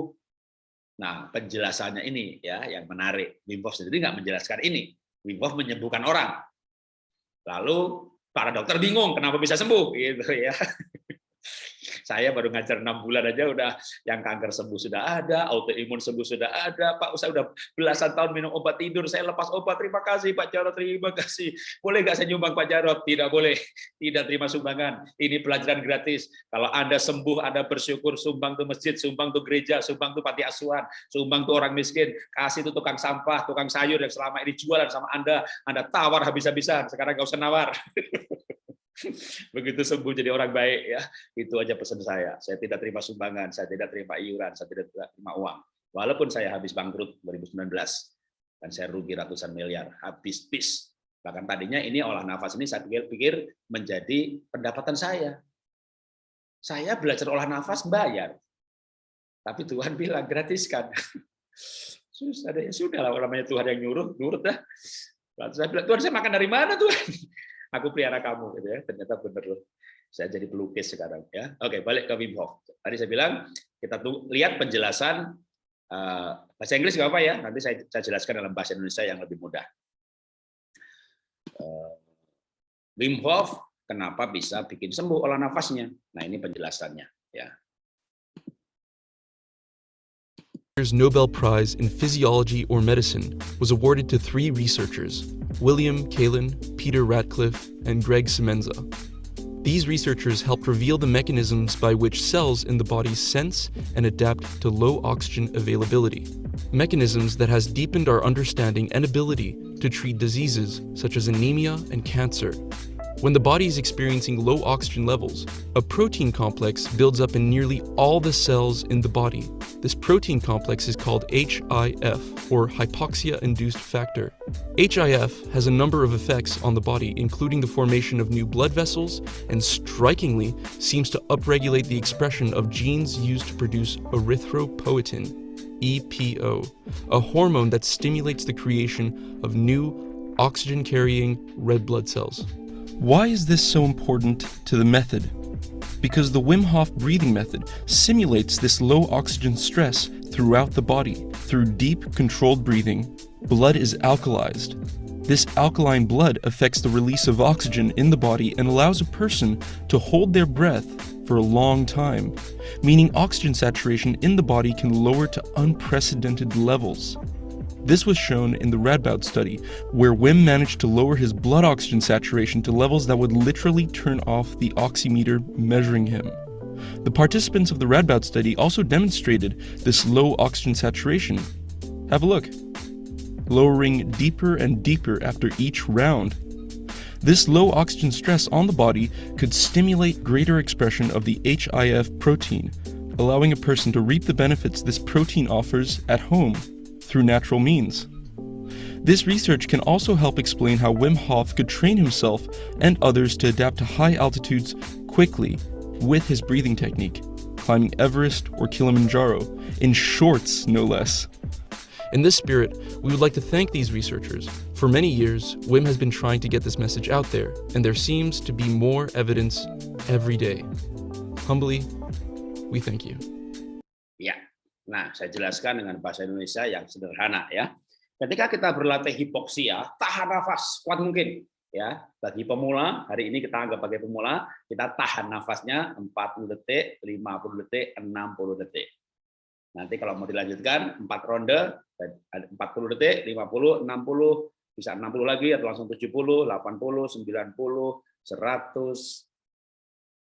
A: Nah, penjelasannya ini ya yang menarik. Wim Hof sendiri nggak menjelaskan ini. Wim Hof menyembuhkan orang. Lalu para dokter bingung kenapa bisa sembuh gitu ya. (laughs) Saya baru ngajar enam bulan aja udah yang kanker sembuh sudah ada, autoimun sembuh sudah ada. Pak, saya udah belasan tahun minum obat tidur, saya lepas obat. Terima kasih Pak Jarot, terima kasih. Boleh nggak saya nyumbang Pak Jarot? Tidak boleh. Tidak terima sumbangan. Ini pelajaran gratis. Kalau Anda sembuh, Anda bersyukur, sumbang tuh masjid, sumbang tuh gereja, sumbang tuh panti asuhan, sumbang tuh orang miskin, kasih tuh tukang sampah, tukang sayur yang selama ini jualan sama Anda, Anda tawar habis-habisan. Sekarang nggak usah nawar. (laughs) Begitu sembuh jadi orang baik ya, itu aja pesan saya. Saya tidak terima sumbangan, saya tidak terima iuran, saya tidak terima uang. Walaupun saya habis bangkrut 2019 dan saya rugi ratusan miliar, habis bis. Bahkan tadinya ini olah nafas ini saya pikir-pikir menjadi pendapatan saya. Saya belajar olah nafas bayar. Tapi Tuhan (laughs) bilang gratiskan. (laughs) Susah deh, sudah lah namanya Tuhan yang nyuruh, nurut dah. Saya bilang, Tuhan saya makan dari mana Tuhan? (laughs) Aku pelihara kamu, gitu ya. Ternyata benar loh. Saya jadi pelukis sekarang ya. Oke, balik ke Wim Hof. Tadi saya bilang kita tuh lihat penjelasan uh, bahasa Inggris nggak apa ya. Nanti saya, saya jelaskan dalam bahasa Indonesia yang lebih mudah. Uh, Wim Hof kenapa bisa bikin sembuh olah nafasnya? Nah ini penjelasannya ya.
C: Nobel Prize in Physiology or Medicine was awarded to three researchers, William Kalin, Peter Ratcliffe, and Greg Semenza. These researchers helped reveal the mechanisms by which cells in the body sense and adapt to low oxygen availability, mechanisms that has deepened our understanding and ability to treat diseases such as anemia and cancer. When the body is experiencing low oxygen levels, a protein complex builds up in nearly all the cells in the body. This protein complex is called HIF, or hypoxia-induced factor. HIF has a number of effects on the body, including the formation of new blood vessels, and strikingly, seems to upregulate the expression of genes used to produce erythropoietin, EPO, a hormone that stimulates the creation of new oxygen-carrying red blood cells. Why is this so important to the method? Because the Wim Hof breathing method simulates this low oxygen stress throughout the body. Through deep, controlled breathing, blood is alkalized. This alkaline blood affects the release of oxygen in the body and allows a person to hold their breath for a long time, meaning oxygen saturation in the body can lower to unprecedented levels. This was shown in the Radboud study, where Wim managed to lower his blood oxygen saturation to levels that would literally turn off the oximeter measuring him. The participants of the Radboud study also demonstrated this low oxygen saturation. Have a look. Lowering deeper and deeper after each round. This low oxygen stress on the body could stimulate greater expression of the HIF protein, allowing a person to reap the benefits this protein offers at home through natural means. This research can also help explain how Wim Hof could train himself and others to adapt to high altitudes quickly with his breathing technique, climbing Everest or Kilimanjaro, in shorts no less. In this spirit, we would like to thank these researchers. For many years, WIM has been trying to get this message out there, and there seems to be more evidence every day. Humbly, we thank you.
A: Ya, nah saya jelaskan dengan bahasa Indonesia yang sederhana ya. Ketika kita berlatih hipoksia, tahan nafas kuat mungkin. Ya, bagi pemula, hari ini kita anggap sebagai pemula, kita tahan nafasnya 40 detik, 50 detik, 60 detik. Nanti kalau mau dilanjutkan 4 ronde 40 detik, 50, 60, bisa 60 lagi atau langsung 70, 80, 90, 100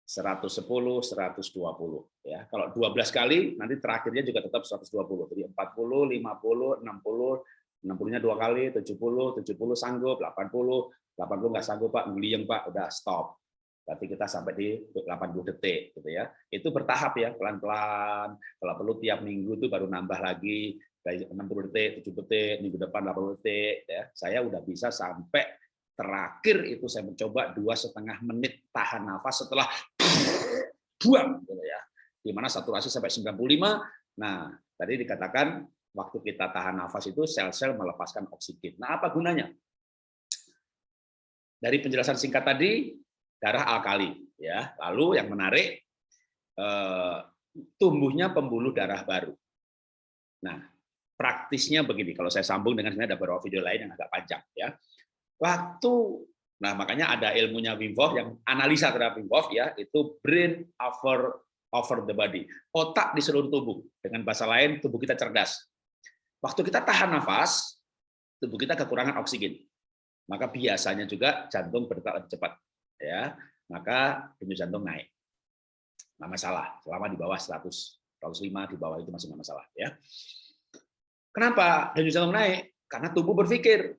A: 110, 120 ya. Kalau 12 kali nanti terakhirnya juga tetap 120. Jadi 40, 50, 60, 60-nya dua kali, 70, 70 sanggup, 80, 80 nggak sanggup Pak, nguliyeng Pak, udah stop. Berarti kita sampai di 80 detik gitu ya. Itu bertahap ya, pelan-pelan. Kalau perlu tiap minggu itu baru nambah lagi dari 60 detik, 7 detik, minggu depan 80 detik ya. Saya udah bisa sampai terakhir itu saya mencoba dua setengah menit tahan nafas setelah (laughs) buang gitu ya. Di mana saturasi sampai 95. Nah, tadi dikatakan waktu kita tahan nafas itu sel-sel melepaskan oksigen. Nah, apa gunanya? Dari penjelasan singkat tadi, darah alkali ya. Lalu yang menarik eh, tumbuhnya pembuluh darah baru. Nah, praktisnya begini, kalau saya sambung dengan ada beberapa video lain yang agak panjang ya. Waktu nah makanya ada ilmunya Wim Hof yang analisa terhadap Wim Hof ya, itu brain over over the body. Otak di seluruh tubuh. Dengan bahasa lain, tubuh kita cerdas. Waktu kita tahan nafas, tubuh kita kekurangan oksigen. Maka biasanya juga jantung berdetak lebih cepat. Ya, maka denyut jantung naik. Nggak masalah, selama di bawah 100, 105 di bawah itu masih nggak masalah. Ya. Kenapa denyut jantung naik? Karena tubuh berpikir,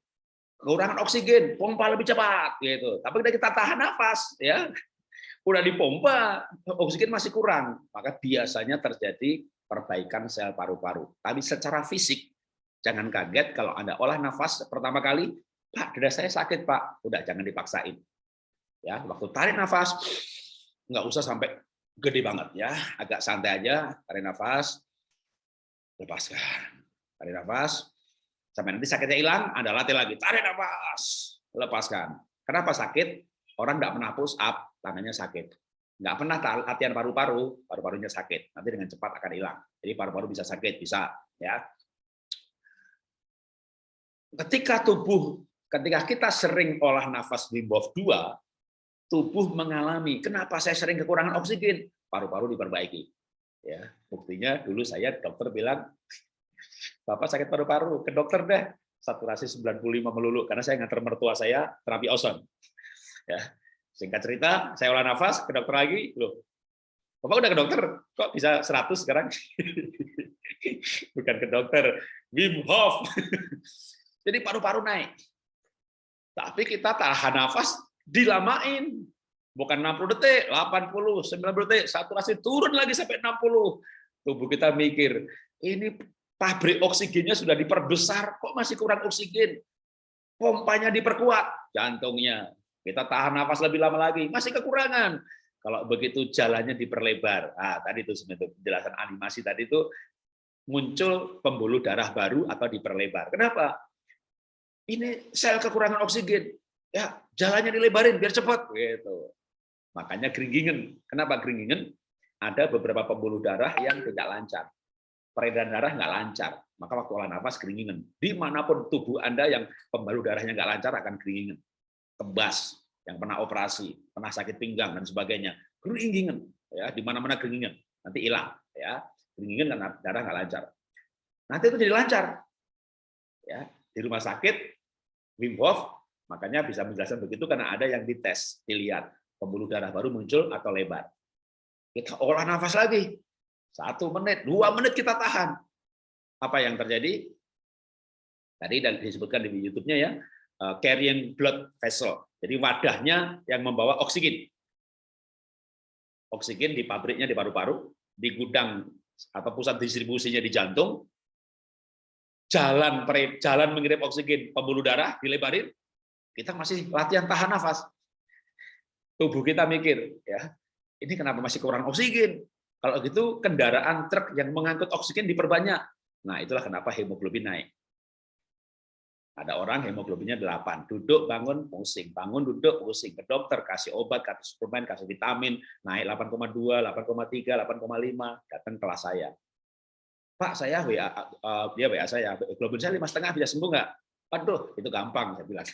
A: kekurangan oksigen, pompa lebih cepat gitu. Tapi kita tahan nafas ya. Udah dipompa, oksigen masih kurang, maka biasanya terjadi perbaikan sel paru-paru. Tapi secara fisik jangan kaget kalau Anda olah nafas pertama kali, Pak, dada saya sakit, Pak. Udah jangan dipaksain. Ya, waktu tarik nafas nggak usah sampai gede banget ya, agak santai aja, tarik nafas, lepaskan. Tarik nafas, sampai nanti sakitnya hilang, Anda latih lagi, tarik nafas, lepaskan. Kenapa sakit? Orang nggak pernah push up, tangannya sakit. Nggak pernah latihan paru-paru, paru-parunya sakit. Nanti dengan cepat akan hilang. Jadi paru-paru bisa sakit, bisa. ya. Ketika tubuh, ketika kita sering olah nafas Wim Hof 2, tubuh mengalami, kenapa saya sering kekurangan oksigen? Paru-paru diperbaiki. Ya, buktinya dulu saya dokter bilang, Bapak sakit paru-paru, ke dokter deh. Saturasi 95 melulu karena saya ngantar mertua saya terapi ozon. Ya. Singkat cerita, saya olah nafas, ke dokter lagi, loh. Bapak udah ke dokter, kok bisa 100 sekarang? (laughs) Bukan ke dokter, Wim Hof. (laughs) Jadi paru-paru naik. Tapi kita tahan nafas, dilamain. Bukan 60 detik, 80, 90 detik, saturasi turun lagi sampai 60. Tubuh kita mikir, ini pabrik oksigennya sudah diperbesar, kok masih kurang oksigen? Pompanya diperkuat, jantungnya. Kita tahan nafas lebih lama lagi, masih kekurangan. Kalau begitu jalannya diperlebar. Ah, tadi itu sebenarnya penjelasan animasi tadi itu muncul pembuluh darah baru atau diperlebar. Kenapa? Ini sel kekurangan oksigen. Ya, jalannya dilebarin biar cepat gitu. Makanya geringgingen. Kenapa geringgingen? Ada beberapa pembuluh darah yang tidak lancar peredaran darah nggak lancar, maka waktu olah nafas keringingan. Di mana pun tubuh Anda yang pembuluh darahnya nggak lancar akan keringingan. Kebas, yang pernah operasi, pernah sakit pinggang dan sebagainya, keringingan. Ya, di mana-mana keringingan, nanti hilang. Ya, keringingan karena darah nggak lancar. Nanti itu jadi lancar. Ya, di rumah sakit Wim Hof, makanya bisa menjelaskan begitu karena ada yang dites, dilihat pembuluh darah baru muncul atau lebar. Kita olah nafas lagi, satu menit, dua menit kita tahan. Apa yang terjadi? Tadi dan disebutkan di YouTube-nya ya, eh, carrying blood vessel. Jadi wadahnya yang membawa oksigen. Oksigen di pabriknya di paru-paru, di gudang atau pusat distribusinya di jantung, jalan jalan mengirim oksigen pembuluh darah dilebarin, kita masih latihan tahan nafas. Tubuh kita mikir, ya, ini kenapa masih kurang oksigen? Kalau gitu kendaraan truk yang mengangkut oksigen diperbanyak. Nah, itulah kenapa hemoglobin naik. Ada orang hemoglobinnya 8, duduk bangun pusing, bangun duduk pusing, ke dokter kasih obat, kasih suplemen, kasih vitamin, naik 8,2, 8,3, 8,5, datang kelas saya. Pak, saya WA, dia WA saya, hemoglobin saya lima setengah bisa sembuh nggak? Aduh, itu gampang saya bilang.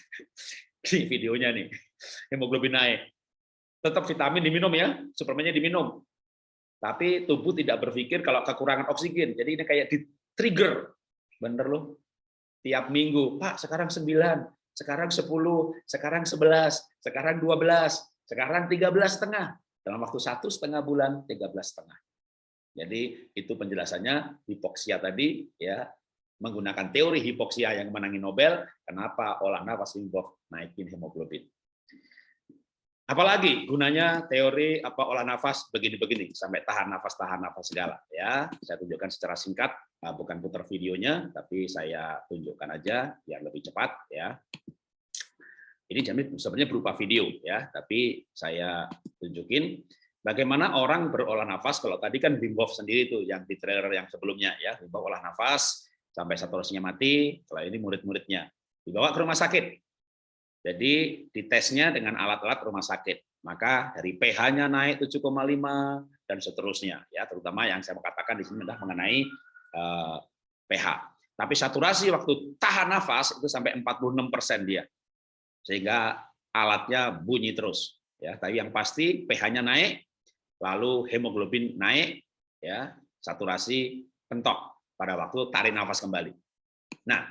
A: (laughs) Di videonya nih, hemoglobin naik. Tetap vitamin diminum ya, suplemennya diminum. Tapi tubuh tidak berpikir kalau kekurangan oksigen. Jadi ini kayak di trigger. Bener loh. Tiap minggu, Pak sekarang 9, sekarang 10, sekarang 11, sekarang 12, sekarang 13 setengah. Dalam waktu satu setengah bulan, 13 setengah. Jadi itu penjelasannya hipoksia tadi ya menggunakan teori hipoksia yang menangi Nobel, kenapa olah nafas naikin hemoglobin. Apalagi gunanya teori apa olah nafas begini-begini sampai tahan nafas tahan nafas segala ya. Saya tunjukkan secara singkat, ah, bukan putar videonya, tapi saya tunjukkan aja biar lebih cepat ya. Ini jamin sebenarnya berupa video ya, tapi saya tunjukin bagaimana orang berolah nafas. Kalau tadi kan Wim Hof sendiri itu yang di trailer yang sebelumnya ya, Wim olah nafas sampai saturasinya mati. Kalau ini murid-muridnya dibawa ke rumah sakit jadi ditesnya dengan alat-alat rumah sakit. Maka dari pH-nya naik 7,5 dan seterusnya ya, terutama yang saya katakan di sini adalah mengenai uh, pH. Tapi saturasi waktu tahan nafas itu sampai 46% dia. Sehingga alatnya bunyi terus ya. Tapi yang pasti pH-nya naik, lalu hemoglobin naik ya, saturasi pentok pada waktu tarik nafas kembali. Nah,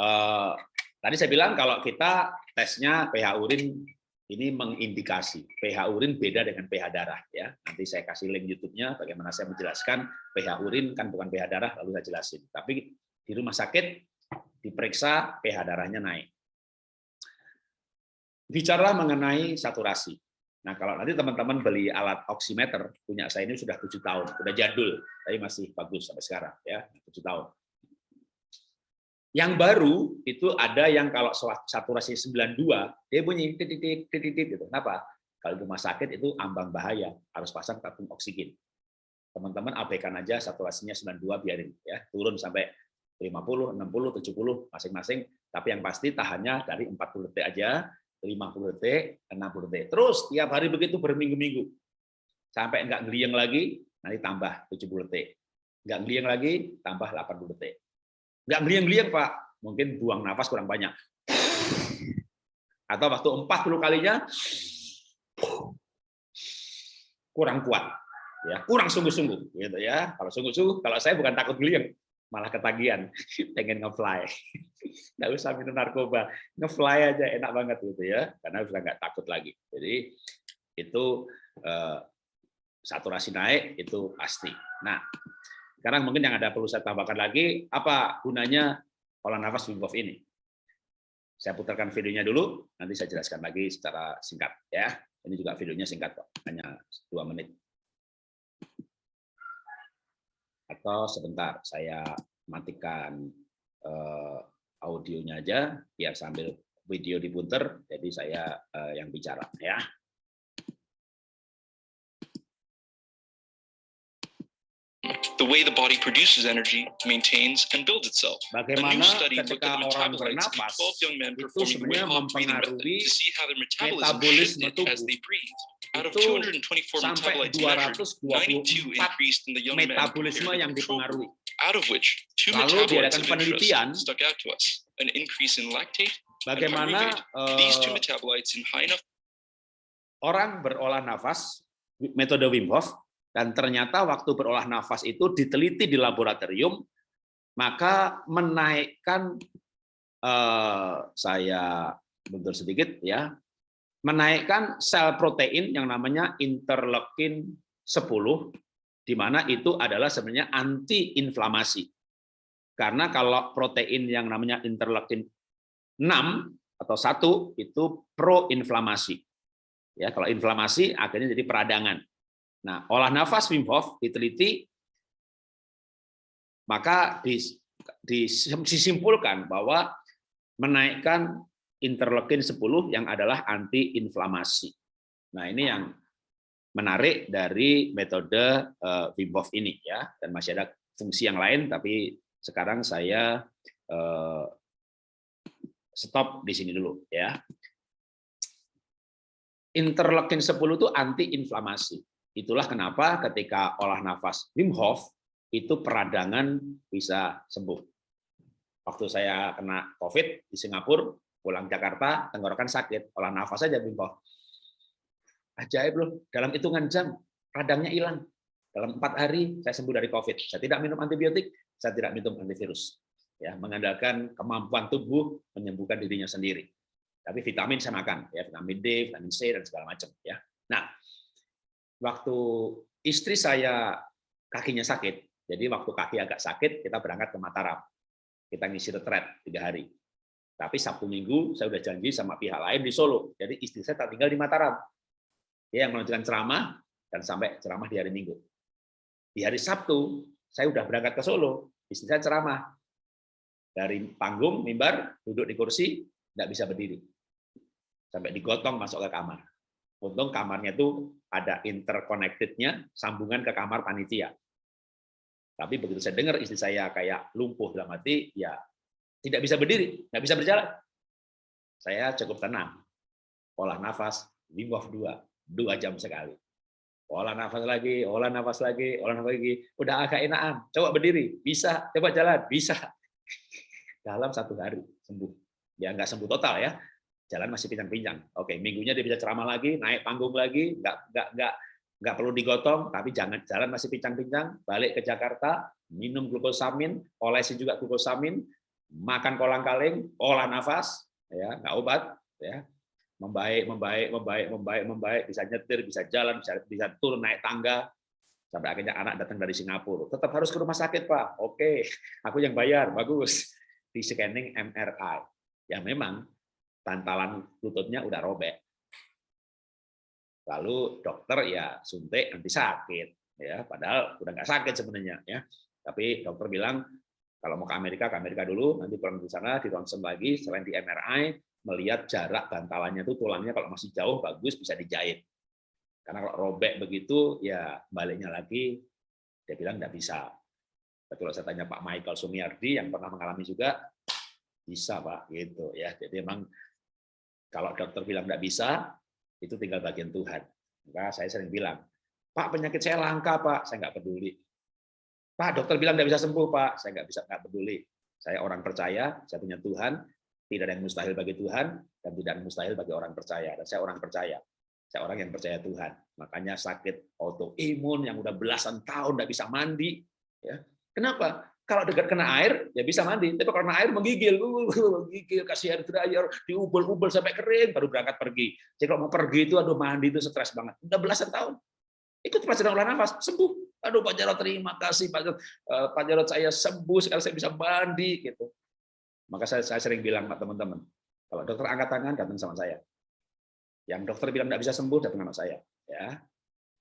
A: uh, Tadi saya bilang kalau kita tesnya pH urin ini mengindikasi pH urin beda dengan pH darah ya. Nanti saya kasih link YouTube-nya bagaimana saya menjelaskan pH urin kan bukan pH darah lalu saya jelasin. Tapi di rumah sakit diperiksa pH darahnya naik. Bicara mengenai saturasi. Nah, kalau nanti teman-teman beli alat oximeter, punya saya ini sudah tujuh tahun, sudah jadul, tapi masih bagus sampai sekarang, ya tujuh tahun. Yang baru itu ada yang kalau saturasi 92, dia bunyi titik titik titik gitu. Kenapa? Kalau rumah sakit itu ambang bahaya, harus pasang tabung oksigen. Teman-teman abaikan aja saturasinya 92 biarin ya, turun sampai 50, 60, 70 masing-masing, tapi yang pasti tahannya dari 40 detik aja 50 detik, 60 detik. Terus tiap hari begitu berminggu-minggu. Sampai enggak ngeliang lagi, nanti tambah 70 detik. Enggak ngeliang lagi, tambah 80 detik. Enggak ngeliang-ngeliang, Pak. Mungkin buang nafas kurang banyak. Atau waktu 40 kalinya kurang kuat. Ya, kurang sungguh-sungguh gitu ya. Kalau sungguh-sungguh, kalau saya bukan takut ngeliang, malah ketagihan, (laughs) pengen nge-fly (laughs) nggak usah minum narkoba, ngefly aja enak banget gitu ya, karena sudah nggak takut lagi. Jadi itu eh, saturasi naik itu pasti. Nah, sekarang mungkin yang ada perlu saya tambahkan lagi, apa gunanya olah nafas Wim Hof ini? Saya putarkan videonya dulu, nanti saya jelaskan lagi secara singkat ya. Ini juga videonya singkat kok, hanya dua menit. Atau sebentar, saya matikan eh, audionya aja biar sambil video diputer jadi saya uh, yang bicara ya
C: the way the body produces energy, maintains, and builds itself.
A: Bagaimana a new study looked at the metabolites of 12 young men performing weight loss breathing method to see how their metabolism shifted as they breathed. Out of 224 metabolites measured, 92 increased in the young men metabolisme yang dipengaruhi.
C: Out of which two
A: Lalu
C: metabolites of
A: penelitian,
C: interest stuck out to us: an increase in lactate
A: bagaimana
C: and pyruvate. These two
A: uh,
C: metabolites in high enough
A: orang berolah nafas metode Wim Hof dan ternyata waktu berolah nafas itu diteliti di laboratorium, maka menaikkan eh, saya mundur sedikit ya, menaikkan sel protein yang namanya interleukin 10 di mana itu adalah sebenarnya anti-inflamasi. Karena kalau protein yang namanya interleukin 6 atau 1 itu pro-inflamasi. Ya, kalau inflamasi akhirnya jadi peradangan. Nah, olah nafas Wim Hof diteliti, maka disimpulkan bahwa menaikkan interleukin 10 yang adalah anti-inflamasi. Nah, ini yang menarik dari metode uh, Wim Hof ini ya, dan masih ada fungsi yang lain, tapi sekarang saya uh, stop di sini dulu ya. Interleukin 10 itu anti-inflamasi. Itulah kenapa ketika olah nafas Wim Hof itu peradangan bisa sembuh. Waktu saya kena COVID di Singapura, pulang Jakarta, tenggorokan sakit, olah nafas saja Wim Hof. Ajaib loh, dalam hitungan jam radangnya hilang. Dalam empat hari saya sembuh dari COVID. Saya tidak minum antibiotik, saya tidak minum antivirus. Ya, mengandalkan kemampuan tubuh menyembuhkan dirinya sendiri. Tapi vitamin saya makan, ya vitamin D, vitamin C dan segala macam. Ya. Nah, waktu istri saya kakinya sakit, jadi waktu kaki agak sakit, kita berangkat ke Mataram. Kita ngisi retret tiga hari. Tapi Sabtu Minggu saya udah janji sama pihak lain di Solo. Jadi istri saya tak tinggal di Mataram. Dia yang melanjutkan ceramah dan sampai ceramah di hari Minggu. Di hari Sabtu saya udah berangkat ke Solo. Istri saya ceramah dari panggung mimbar duduk di kursi tidak bisa berdiri sampai digotong masuk ke kamar. Untung kamarnya itu ada interconnected-nya, sambungan ke kamar panitia. Tapi begitu saya dengar istri saya kayak lumpuh dalam hati, ya tidak bisa berdiri, nggak bisa berjalan. Saya cukup tenang. Olah nafas, Wim Hof 2, dua jam sekali. Olah nafas lagi, olah nafas lagi, olah nafas lagi. Udah agak enakan, coba berdiri, bisa, coba jalan, bisa. (laughs) Dalam satu hari sembuh. Ya nggak sembuh total ya, jalan masih pincang-pincang. Oke, minggunya dia bisa ceramah lagi, naik panggung lagi, nggak nggak nggak nggak perlu digotong, tapi jangan jalan masih pincang-pincang, balik ke Jakarta, minum glukosamin, olesi juga glukosamin, makan kolang-kaling, olah nafas, ya nggak obat, ya membaik, membaik, membaik, membaik, membaik, bisa nyetir, bisa jalan, bisa bisa turun naik tangga, sampai akhirnya anak datang dari Singapura. Tetap harus ke rumah sakit, Pak. Oke, (laughs) aku yang bayar, bagus. di scanning MRI. Ya memang bantalan lututnya udah robek. Lalu dokter ya suntik nanti sakit ya padahal udah nggak sakit sebenarnya ya. Tapi dokter bilang kalau mau ke Amerika ke Amerika dulu nanti pulang di sana di ronsen lagi selain di MRI melihat jarak bantalannya itu tulangnya kalau masih jauh bagus bisa dijahit. Karena kalau robek begitu ya baliknya lagi dia bilang nggak bisa. Tapi kalau saya tanya Pak Michael Sumiardi yang pernah mengalami juga bisa Pak gitu ya. Jadi memang kalau dokter bilang nggak bisa itu tinggal bagian Tuhan. Maka saya sering bilang, Pak penyakit saya langka Pak, saya nggak peduli. Pak dokter bilang nggak bisa sembuh Pak, saya nggak bisa nggak peduli. Saya orang percaya, saya punya Tuhan, tidak ada yang mustahil bagi Tuhan dan tidak ada yang mustahil bagi orang percaya. Dan saya orang percaya, saya orang yang percaya Tuhan. Makanya sakit autoimun yang udah belasan tahun nggak bisa mandi, ya kenapa? Kalau dekat kena air, ya bisa mandi. Tapi kalau kena air menggigil, menggigil, kasih air dryer, diubel-ubel sampai kering, baru berangkat pergi. Jadi kalau mau pergi itu, aduh mandi itu stres banget. Udah belasan tahun. Ikut pelajaran olah nafas, sembuh. Aduh Pak Jarod terima kasih Pak Jarod, eh, Pak Jarod saya sembuh, sekarang saya bisa mandi. gitu. Maka saya, saya sering bilang Pak teman-teman, kalau dokter angkat tangan, datang sama saya. Yang dokter bilang tidak bisa sembuh, datang sama saya. ya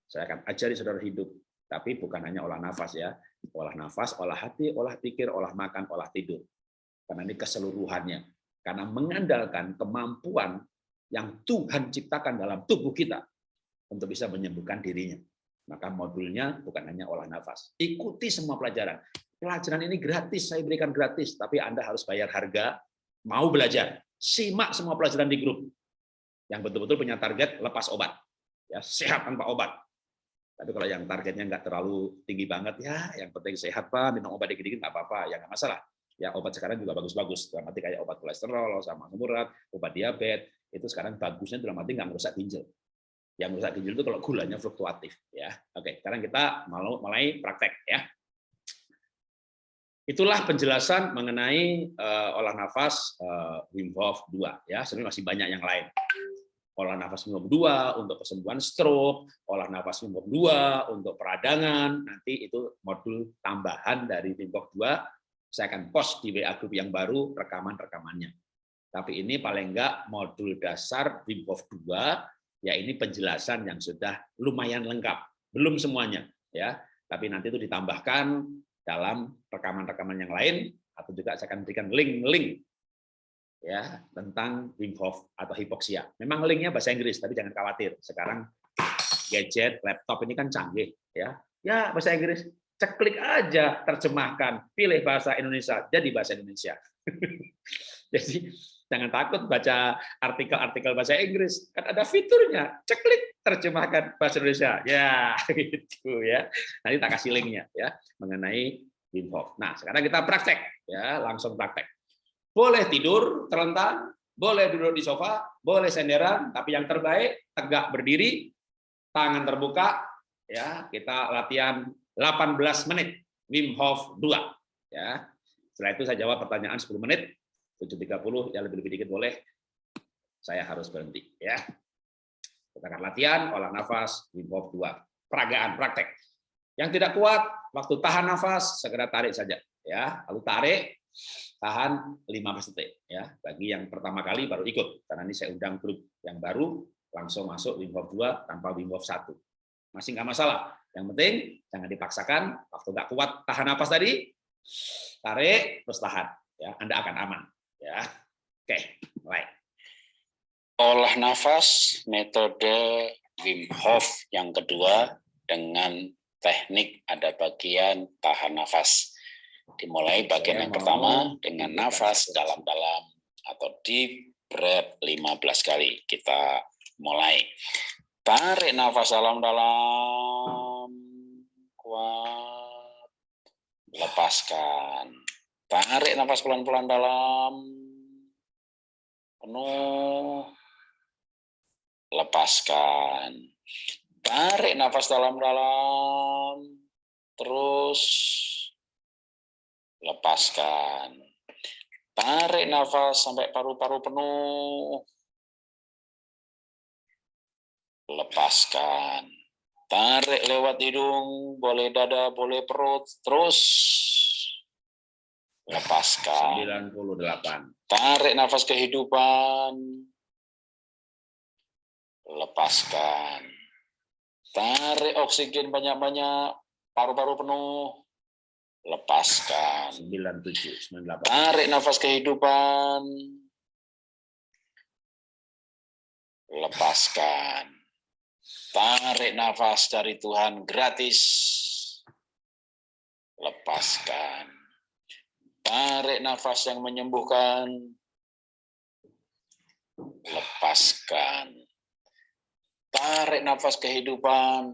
A: Saya akan ajari saudara hidup tapi bukan hanya olah nafas ya, olah nafas, olah hati, olah pikir, olah makan, olah tidur. Karena ini keseluruhannya. Karena mengandalkan kemampuan yang Tuhan ciptakan dalam tubuh kita untuk bisa menyembuhkan dirinya. Maka modulnya bukan hanya olah nafas. Ikuti semua pelajaran. Pelajaran ini gratis, saya berikan gratis, tapi Anda harus bayar harga, mau belajar. Simak semua pelajaran di grup. Yang betul-betul punya target lepas obat. Ya, sehat tanpa obat tapi kalau yang targetnya nggak terlalu tinggi banget, ya yang penting sehat Pak, minum obat dikit-dikit nggak apa-apa, ya nggak masalah. Ya obat sekarang juga bagus-bagus, dalam arti kayak obat kolesterol, sama urat, obat diabetes, itu sekarang bagusnya dalam arti nggak merusak ginjal. Yang merusak ginjal itu kalau gulanya fluktuatif. ya. Oke, sekarang kita mulai praktek ya. Itulah penjelasan mengenai uh, olah nafas uh, Wim Hof 2 ya. Sebenarnya masih banyak yang lain olah nafas minum dua untuk kesembuhan stroke, olah nafas minum dua untuk peradangan, nanti itu modul tambahan dari Wim 2, saya akan post di WA Group yang baru rekaman-rekamannya. Tapi ini paling enggak modul dasar Wim Hof 2, ya ini penjelasan yang sudah lumayan lengkap, belum semuanya ya, tapi nanti itu ditambahkan dalam rekaman-rekaman yang lain, atau juga saya akan berikan link-link ya tentang Wim Hof atau hipoksia. Memang linknya bahasa Inggris, tapi jangan khawatir. Sekarang gadget, laptop ini kan canggih, ya. Ya bahasa Inggris, ceklik aja terjemahkan, pilih bahasa Indonesia, jadi bahasa Indonesia. (laughs) jadi jangan takut baca artikel-artikel bahasa Inggris, kan ada fiturnya, ceklik terjemahkan bahasa Indonesia, ya (laughs) gitu ya. Nanti tak kasih linknya ya mengenai Wim Hof. Nah sekarang kita praktek ya, langsung praktek. Boleh tidur terlentang, boleh duduk di sofa, boleh senderan, tapi yang terbaik tegak berdiri, tangan terbuka, ya kita latihan 18 menit Wim Hof 2 ya. Setelah itu saya jawab pertanyaan 10 menit, 7.30 ya lebih-lebih dikit boleh. Saya harus berhenti ya. Kita akan latihan olah nafas Wim Hof 2. Peragaan praktek. Yang tidak kuat waktu tahan nafas segera tarik saja ya. Lalu tarik tahan 15 detik ya. Bagi yang pertama kali baru ikut karena ini saya undang grup yang baru langsung masuk Wim Hof 2 tanpa Wim Hof 1 masih nggak masalah. Yang penting jangan dipaksakan waktu nggak kuat tahan napas tadi tarik terus tahan ya. Anda akan aman ya. Oke mulai.
D: Olah nafas metode Wim Hof yang kedua dengan teknik ada bagian tahan nafas Dimulai bagian yang pertama dengan nafas dalam-dalam atau deep breath 15 kali. Kita mulai. Tarik nafas dalam-dalam. Kuat. Lepaskan. Tarik nafas pelan-pelan dalam. Penuh. Lepaskan. Tarik nafas dalam-dalam. Terus lepaskan. Tarik nafas sampai paru-paru penuh. Lepaskan. Tarik lewat hidung, boleh dada, boleh perut, terus lepaskan.
A: 98.
D: Tarik nafas kehidupan. Lepaskan. Tarik oksigen banyak-banyak. Paru-paru penuh. Lepaskan.
A: 97, 98.
D: Tarik nafas kehidupan. Lepaskan. Tarik nafas dari Tuhan gratis. Lepaskan. Tarik nafas yang menyembuhkan. Lepaskan. Tarik nafas kehidupan.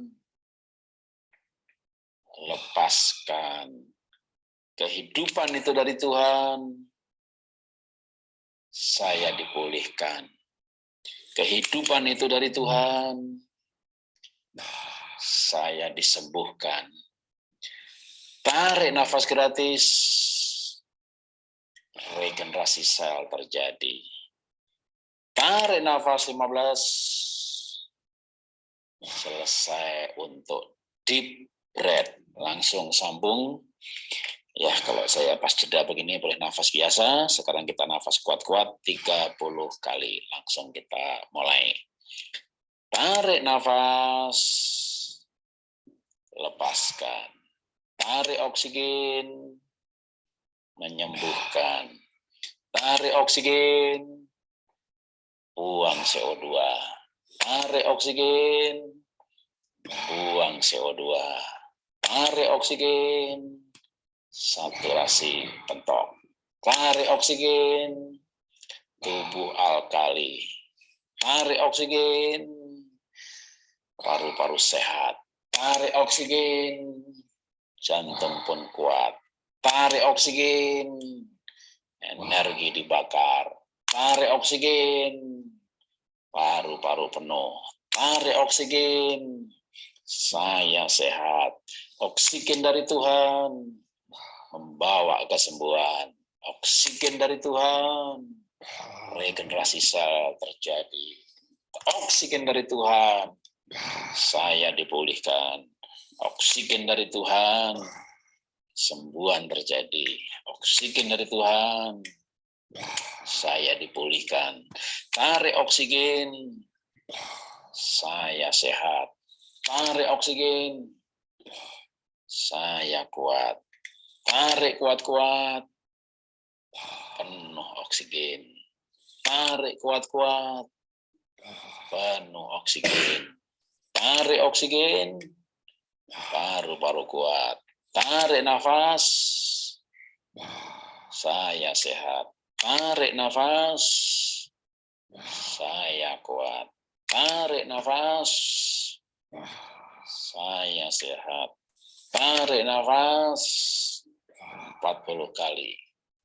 D: Lepaskan. Kehidupan itu dari Tuhan. Saya dipulihkan. Kehidupan itu dari Tuhan. Saya disembuhkan. Tarik nafas gratis. Regenerasi sel terjadi. Tarik nafas 15. Selesai untuk deep breath. Langsung sambung. Ya, kalau saya pas jeda begini boleh nafas biasa. Sekarang kita nafas kuat-kuat 30 kali. Langsung kita mulai. Tarik nafas. Lepaskan. Tarik oksigen. Menyembuhkan. Tarik oksigen. Buang CO2. Tarik oksigen. Buang CO2. Tarik oksigen saturasi pentok. Tarik oksigen, tubuh alkali. Tarik oksigen, paru-paru sehat. Tarik oksigen, jantung pun kuat. Tarik oksigen, energi dibakar. Tarik oksigen, paru-paru penuh. Tarik oksigen, saya sehat. Oksigen dari Tuhan membawa kesembuhan. Oksigen dari Tuhan, regenerasi sel terjadi. Oksigen dari Tuhan, saya dipulihkan. Oksigen dari Tuhan, sembuhan terjadi. Oksigen dari Tuhan, saya dipulihkan. Tarik oksigen, saya sehat. Tarik oksigen, saya kuat. Tarik kuat-kuat. Penuh oksigen. Tarik kuat-kuat. Penuh oksigen. Tarik oksigen. Paru-paru kuat. Tarik nafas. Saya sehat. Tarik nafas. Saya kuat. Tarik nafas. Saya sehat. Tarik nafas. 40 kali.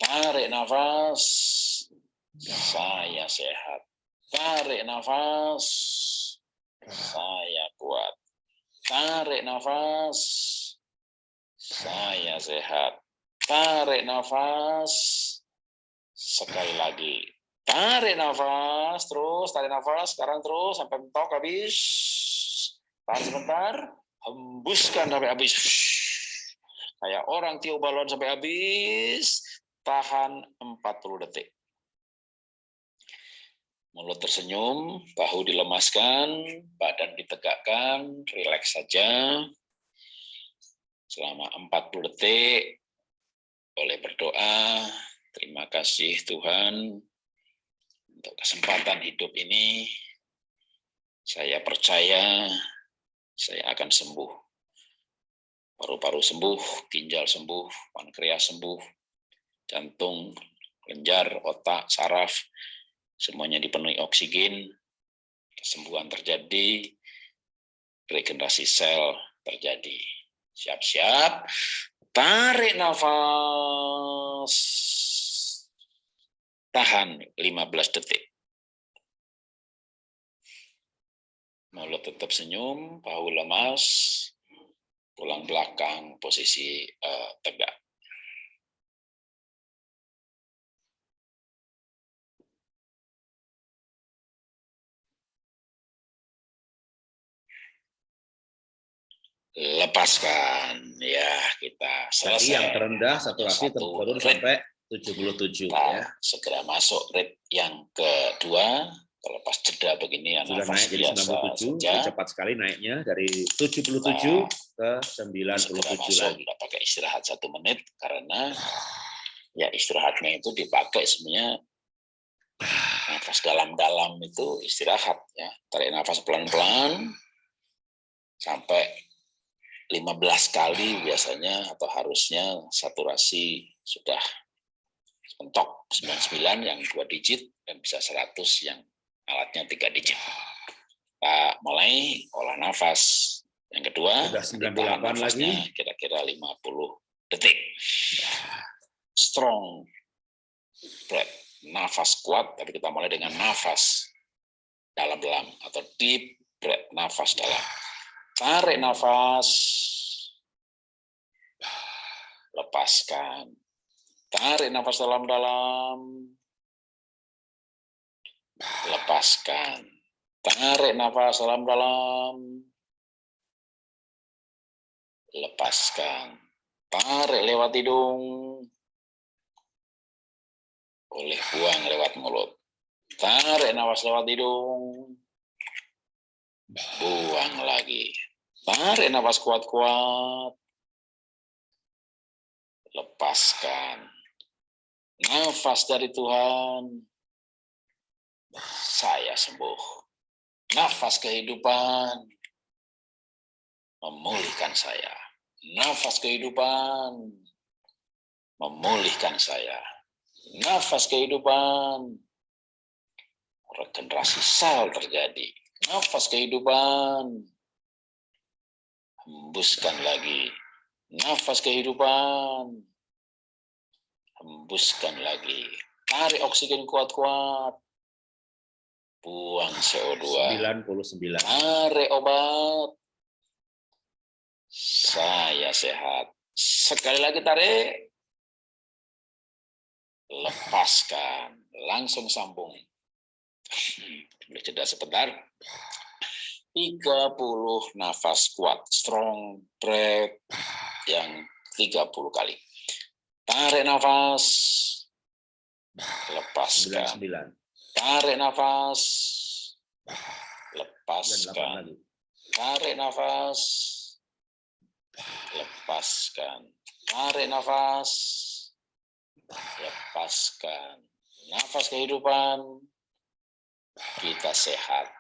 D: Tarik nafas. Saya sehat. Tarik nafas. Saya kuat. Tarik nafas. Saya sehat. Tarik nafas. Sekali lagi. Tarik nafas. Terus tarik nafas. Sekarang terus sampai mentok habis. Tahan sebentar. Hembuskan sampai habis. Kayak orang tiup balon sampai habis, tahan 40 detik. Mulut tersenyum, bahu dilemaskan, badan ditegakkan, rileks saja. Selama 40 detik, boleh berdoa, terima kasih Tuhan untuk kesempatan hidup ini. Saya percaya saya akan sembuh paru-paru sembuh, ginjal sembuh, pankreas sembuh, jantung, kelenjar, otak, saraf, semuanya dipenuhi oksigen, kesembuhan terjadi, regenerasi sel terjadi. Siap-siap, tarik nafas, tahan 15 detik. Mulut tetap senyum, bahu lemas, tulang belakang posisi uh, tegak. Lepaskan ya kita
A: Jadi yang
D: selesai.
A: terendah saturasi
D: rate.
A: sampai 77
D: Kita
A: ya.
D: segera masuk rate yang kedua. Kalau pas jeda begini ya
A: Sudah naik jadi
D: biasa
A: 97,
D: saja.
A: cepat sekali naiknya dari 77
D: Nah,
A: ke
D: segera
A: 97
D: masuk,
A: lagi.
D: tidak pakai istirahat satu menit karena ya istirahatnya itu dipakai sebenarnya nafas dalam-dalam itu istirahat ya tarik nafas pelan-pelan sampai 15 kali biasanya atau harusnya saturasi sudah mentok 99 yang dua digit dan bisa 100 yang alatnya tiga digit. Kita mulai olah nafas. Yang kedua,
A: Sudah 98
D: ditahan nafasnya kira-kira 50 detik. Strong breath, nafas kuat, tapi kita mulai dengan nafas dalam-dalam atau deep breath, nafas dalam. Tarik nafas, lepaskan. Tarik nafas dalam-dalam, lepaskan. Tarik nafas dalam-dalam, lepaskan. Tarik lewat hidung, boleh buang lewat mulut. Tarik nafas lewat hidung, buang lagi. Tarik nafas kuat-kuat, lepaskan. Nafas dari Tuhan, saya sembuh. Nafas kehidupan, memulihkan saya. Nafas kehidupan, memulihkan saya. Nafas kehidupan, regenerasi sel terjadi. Nafas kehidupan, hembuskan lagi. Nafas kehidupan, hembuskan lagi. Tarik oksigen kuat-kuat. Buang CO2.
A: 99.
D: Tarik obat. Saya sehat. Sekali lagi tarik. Lepaskan. Langsung sambung. Boleh jeda sebentar. 30 nafas kuat. Strong breath yang 30 kali. Tarik nafas. Lepaskan.
A: 99.
D: Tarik nafas.
A: 8
D: Lepaskan. Tarik nafas. Lepaskan. Tarik nafas. Lepaskan. Nafas kehidupan. Kita sehat.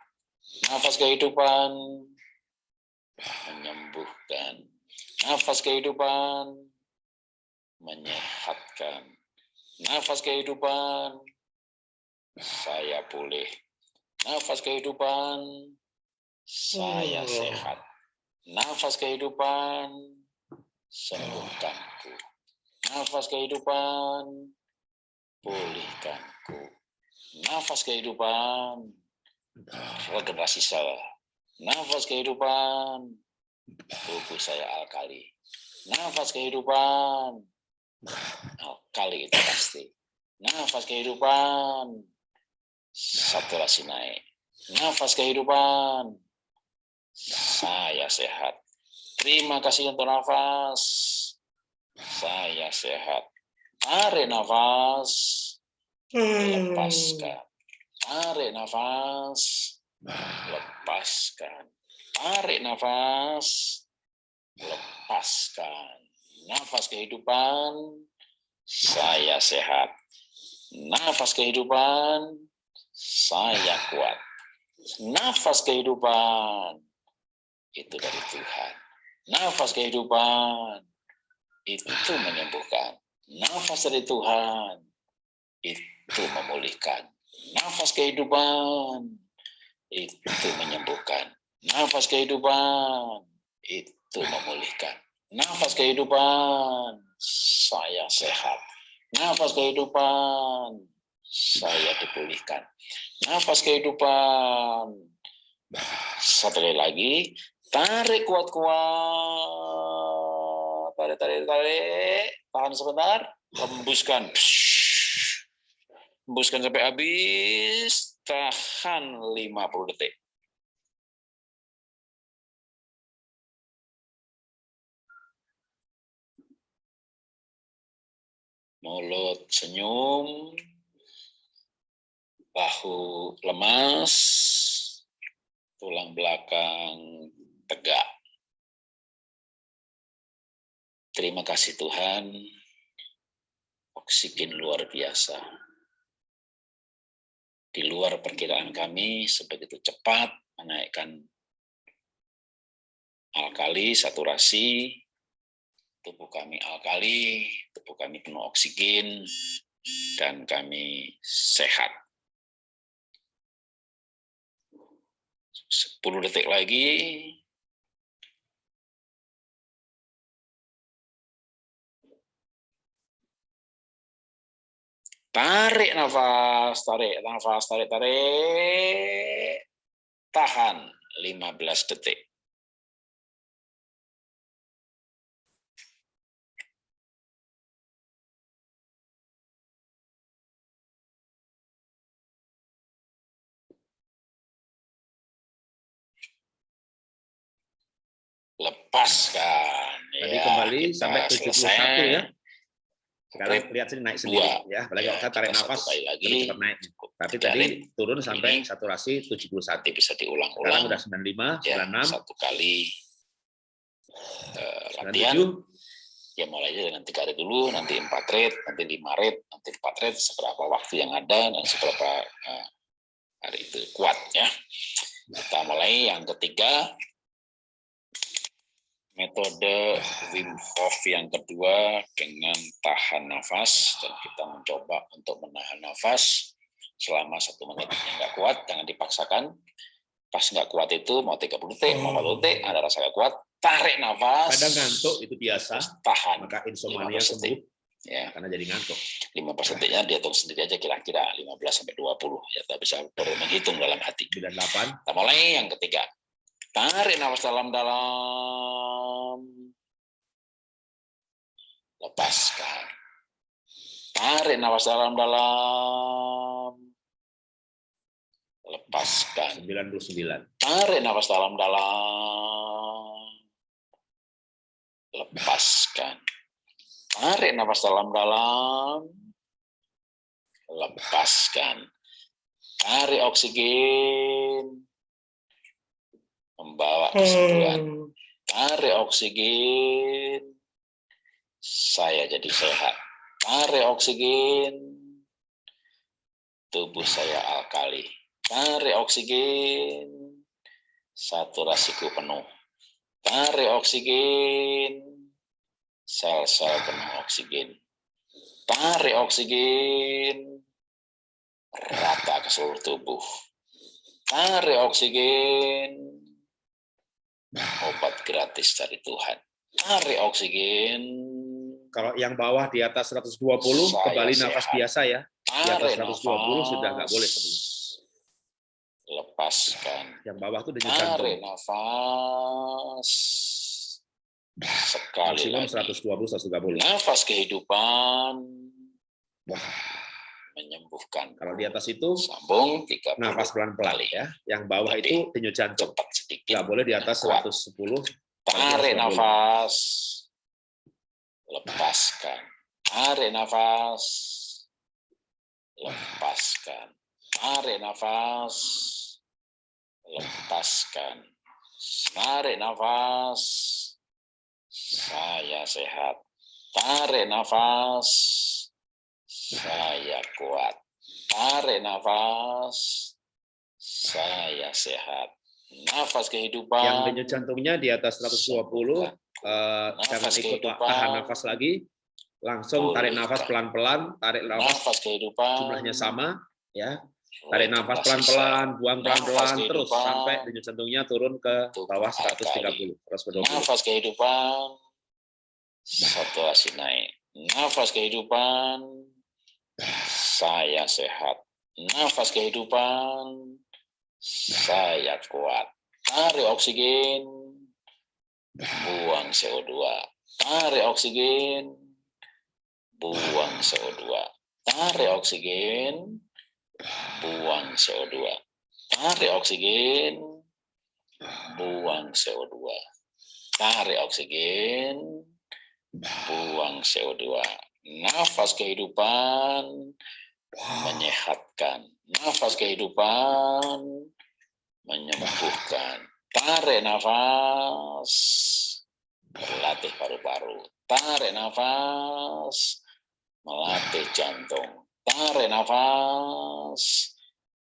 D: Nafas kehidupan. Menyembuhkan. Nafas kehidupan. Menyehatkan. Nafas kehidupan. Saya pulih. Nafas kehidupan. Saya
A: Oh.
D: sehat. Nafas kehidupan, sembuhkanku. Nafas kehidupan, pulihkanku. Nafas kehidupan, regenerasi sel. Nafas kehidupan, tubuh saya alkali. Nafas kehidupan, alkali itu pasti. Nafas kehidupan, saturasi naik. Nafas kehidupan, saya sehat. Terima kasih untuk nafas. Saya sehat. Tarik nafas. Lepaskan. Tarik nafas. Lepaskan. Tarik nafas. Lepaskan. Nafas kehidupan. Saya sehat. Nafas kehidupan. Saya kuat. Nafas kehidupan itu dari Tuhan. Nafas kehidupan itu menyembuhkan. Nafas dari Tuhan itu memulihkan. Nafas kehidupan itu menyembuhkan. Nafas kehidupan itu memulihkan. Nafas kehidupan saya sehat. Nafas kehidupan saya dipulihkan. Nafas kehidupan. Satu lagi, tarik kuat-kuat, tarik, tarik, tarik, tahan sebentar, hembuskan, hembuskan sampai habis, tahan 50 detik. mulut senyum, bahu lemas, tulang belakang tegak. Terima kasih Tuhan, oksigen luar biasa. Di luar perkiraan kami, sebegitu cepat menaikkan alkali, saturasi, tubuh kami alkali, tubuh kami penuh oksigen, dan kami sehat. 10 detik lagi. Tarik nafas, tarik nafas, tarik, tarik. Tahan 15 detik. Lepaskan.
A: Tadi
D: ya,
A: kembali sampai 71
D: selesai.
A: ya. Sekarang lihat sini naik sendiri
D: Dua.
A: ya. Apalagi
D: Ya,
A: kalau tarik nafas
D: lagi.
A: cepat naik. Tapi tadi
D: Jalin.
A: turun sampai
D: Ini.
A: saturasi 71.
D: Nanti bisa
A: Sekarang
D: diulang-ulang.
A: udah 95,
D: ya,
A: 96,
D: satu kali eh, latihan.
A: 97.
D: Ya mulai aja dengan tiga rit dulu, nanti empat rit, nanti lima rit, nanti empat rit, seberapa waktu yang ada dan seberapa eh, hari itu kuat ya. Kita mulai yang ketiga, metode Wim Hof yang kedua dengan tahan nafas dan kita mencoba untuk menahan nafas selama satu menit. Nggak kuat jangan dipaksakan. Pas nggak kuat itu mau 30 detik mau 40 detik ada rasa nggak kuat tarik nafas.
A: Kadang ngantuk itu biasa,
D: tahan.
A: Maka insomnia
D: 15
A: sembuh
D: ya.
A: karena jadi ngantuk.
D: 15 detiknya dihitung sendiri aja kira-kira 15 sampai 20 ya tak bisa baru menghitung dalam hati.
A: 98,
D: kita mulai yang ketiga tarik nafas dalam-dalam. Lepaskan. Tarik nafas dalam-dalam. Lepaskan.
A: 99,
D: tarik nafas dalam-dalam. Lepaskan. Tarik nafas dalam-dalam. Lepaskan. Tarik oksigen membawa kesembuhan. Tarik oksigen. Saya jadi sehat. Tarik oksigen. Tubuh saya alkali. Tarik oksigen. Saturasiku penuh. Tarik oksigen. Sel-sel penuh oksigen. Tarik oksigen. Rata ke seluruh tubuh. Tarik oksigen obat gratis dari Tuhan. Tarik oksigen.
A: Kalau yang bawah di atas 120
D: Saya
A: kembali nafas
D: sehat.
A: biasa ya. Di
D: tarik
A: atas 120 sudah nggak boleh
D: lepaskan.
A: Yang bawah tuh denyut
D: tarik
A: jantung.
D: nafas. Sekali
A: Maksimum
D: lagi.
A: 120 130.
D: nafas kehidupan menyembuhkan
A: Kalau di atas itu
D: sambung 30
A: nafas pelan-pelan ya. Yang bawah itu denyut jantung.
D: cepat sedikit
A: Nggak boleh di atas
D: Kuat.
A: 110.
D: tarik
A: 120.
D: nafas lepaskan tarik nafas lepaskan tarik nafas lepaskan tarik nafas saya sehat tarik nafas saya kuat. Tarik nafas. Saya sehat. Nafas kehidupan.
A: Yang denyut jantungnya di atas 120, eh, jangan ikut
D: kehidupan.
A: tahan nafas lagi. Langsung tarik nafas pelan-pelan, tarik nafas
D: nafas kehidupan.
A: jumlahnya sama ya. Tarik nafas pelan-pelan, buang pelan-pelan terus sampai denyut jantungnya turun ke bawah
D: alkali.
A: 130, 120.
D: nafas kehidupan. Saturasi naik. Nafas kehidupan saya sehat. Nafas kehidupan. Saya kuat. Tarik oksigen. Buang CO2 tarik oksigen. Buang CO2 tarik oksigen. Buang CO2 tarik oksigen. Buang CO2 tarik oksigen. Buang CO2 Nafas kehidupan menyehatkan. Nafas kehidupan menyembuhkan. Tarik nafas, berlatih paru-paru. Tarik nafas, melatih jantung. Tarik nafas,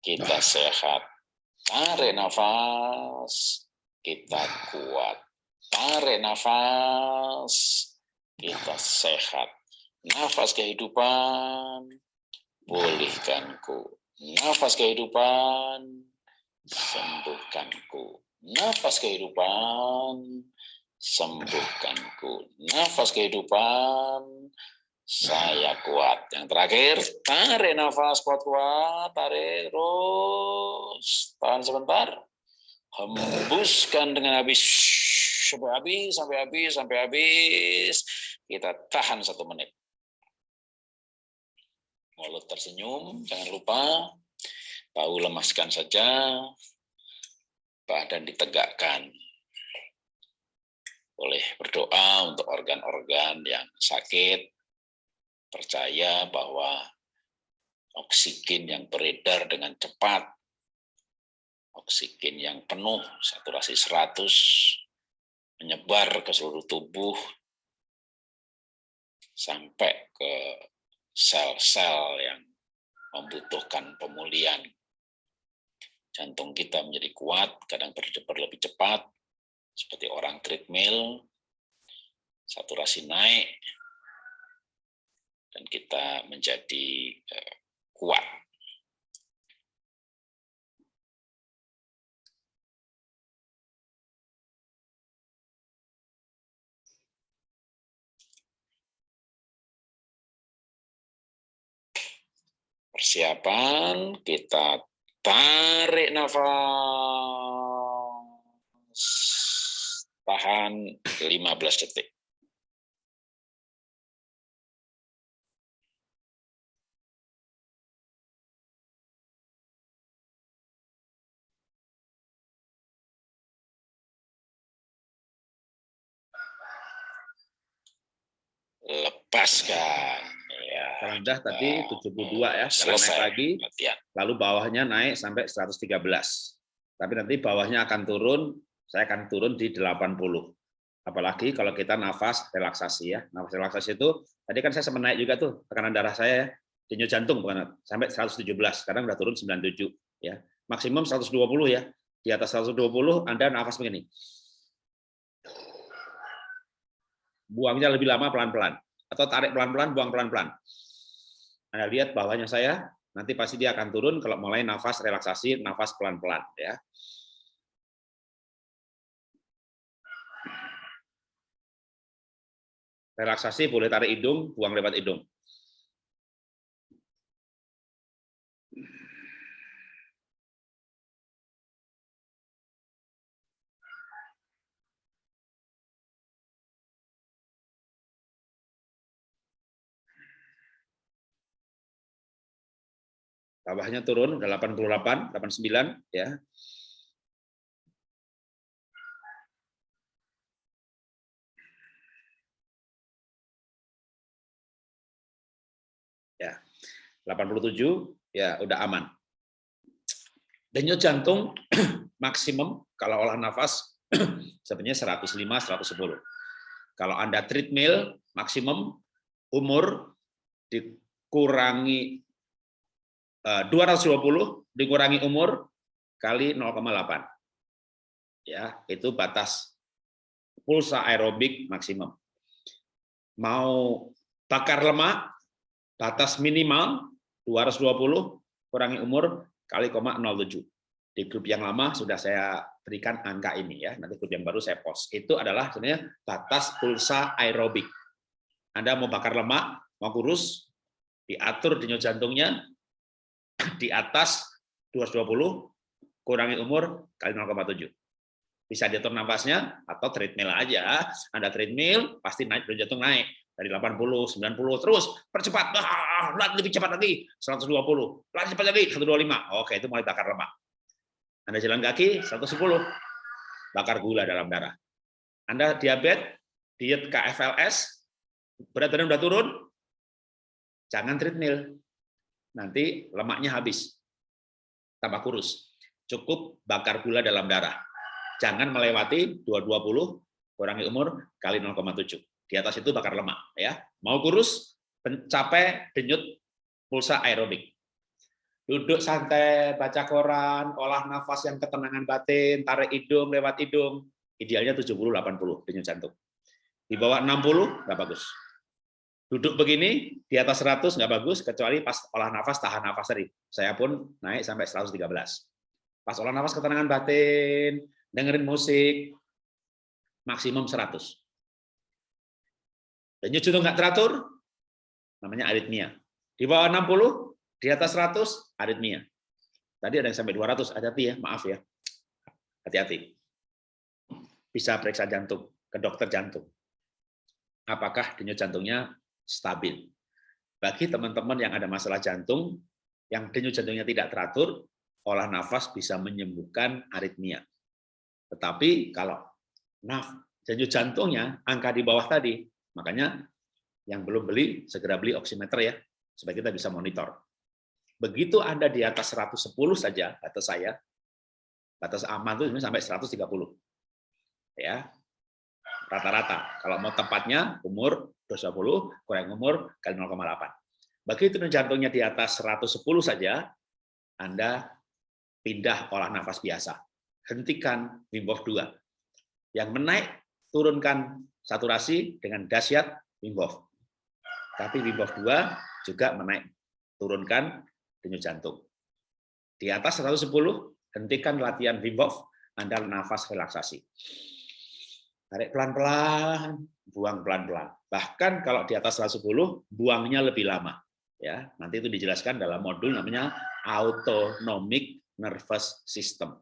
D: kita sehat. Tarik nafas, kita kuat. Tarik nafas, kita sehat. Nafas kehidupan, pulihkanku. Nafas kehidupan, sembuhkanku. Nafas kehidupan, sembuhkanku. Nafas kehidupan, saya kuat. Yang terakhir, tarik nafas kuat-kuat, tarik terus. Tahan sebentar. Hembuskan dengan habis. Sampai habis, sampai habis, sampai habis. Kita tahan satu menit. Mulut tersenyum, jangan lupa. Bau lemaskan saja. Badan ditegakkan. Boleh berdoa untuk organ-organ yang sakit, percaya bahwa oksigen yang beredar dengan cepat, oksigen yang penuh, saturasi 100, menyebar ke seluruh tubuh, sampai ke sel-sel yang membutuhkan pemulihan. Jantung kita menjadi kuat, kadang berdebar lebih cepat, seperti orang treadmill, saturasi naik, dan kita menjadi uh, kuat. Persiapan, kita tarik nafas. Tahan 15 detik. lepaskan. Ya.
A: Rendah tadi 72 ya,
D: selesai
A: naik lagi, lalu bawahnya naik sampai 113. Tapi nanti bawahnya akan turun, saya akan turun di 80. Apalagi kalau kita nafas relaksasi ya. Nafas relaksasi itu, tadi kan saya sempat naik juga tuh, tekanan darah saya ya, denyut jantung bukan sampai 117, sekarang udah turun 97 ya. Maksimum 120 ya. Di atas 120 Anda nafas begini. buangnya lebih lama pelan-pelan atau tarik pelan-pelan buang pelan-pelan. Anda lihat bawahnya saya nanti pasti dia akan turun kalau mulai nafas relaksasi nafas pelan-pelan ya. Relaksasi boleh tarik hidung buang lewat hidung bawahnya turun udah 88, 89 ya. Ya. 87 ya udah aman. Denyut jantung (clears throat) maksimum kalau olah nafas (clears throat) sebenarnya 105 110. Kalau Anda treadmill maksimum umur dikurangi 220 eh, dikurangi umur kali 0,8. Ya, itu batas pulsa aerobik maksimum. Mau bakar lemak, batas minimal 220 kurangi umur kali 0,07. Di grup yang lama sudah saya berikan angka ini ya. Nanti grup yang baru saya post. Itu adalah sebenarnya batas pulsa aerobik. Anda mau bakar lemak, mau kurus, diatur denyut jantungnya di atas 220 kurangi umur kali 0,7. Bisa diatur nafasnya atau treadmill aja. Anda treadmill pasti naik jantung naik dari 80, 90 terus percepat. Ah, lebih cepat lagi 120. Lagi cepat lagi 125. Oke, itu mulai bakar lemak. Anda jalan kaki 110. Bakar gula dalam darah. Anda diabetes, diet KFLS, berat badan udah turun, Jangan treadmill. Nanti lemaknya habis. Tambah kurus. Cukup bakar gula dalam darah. Jangan melewati 220 kurangi umur kali 0,7. Di atas itu bakar lemak ya. Mau kurus, capek, denyut, pulsa aerobik. Duduk santai, baca koran, olah nafas yang ketenangan batin, tarik hidung lewat hidung. Idealnya 70-80 denyut jantung. Di bawah 60 nggak bagus. Duduk begini, di atas 100 nggak bagus, kecuali pas olah nafas, tahan nafas tadi. Saya pun naik sampai 113. Pas olah nafas ketenangan batin, dengerin musik, maksimum 100. Denyut jantung nggak teratur, namanya aritmia. Di bawah 60, di atas 100, aritmia. Tadi ada yang sampai 200, hati-hati ya, maaf ya. Hati-hati. Bisa periksa jantung, ke dokter jantung. Apakah denyut jantungnya stabil. Bagi teman-teman yang ada masalah jantung, yang denyut jantungnya tidak teratur, olah nafas bisa menyembuhkan aritmia. Tetapi kalau naf, denyut jantungnya angka di bawah tadi, makanya yang belum beli, segera beli oximeter ya, supaya kita bisa monitor. Begitu Anda di atas 110 saja, batas saya, batas aman itu sampai 130. Ya, rata-rata. Kalau mau tepatnya umur 220 kurang umur kali 0,8. Begitu jantungnya di atas 110 saja, Anda pindah olah nafas biasa. Hentikan Wim Hof 2. Yang menaik, turunkan saturasi dengan dahsyat Wim Hof. Tapi Wim Hof 2 juga menaik, turunkan denyut jantung. Di atas 110, hentikan latihan Wim Hof, Anda nafas relaksasi. Tarik pelan-pelan, buang pelan-pelan. Bahkan kalau di atas 110, buangnya lebih lama. Ya, nanti itu dijelaskan dalam modul namanya autonomic nervous system.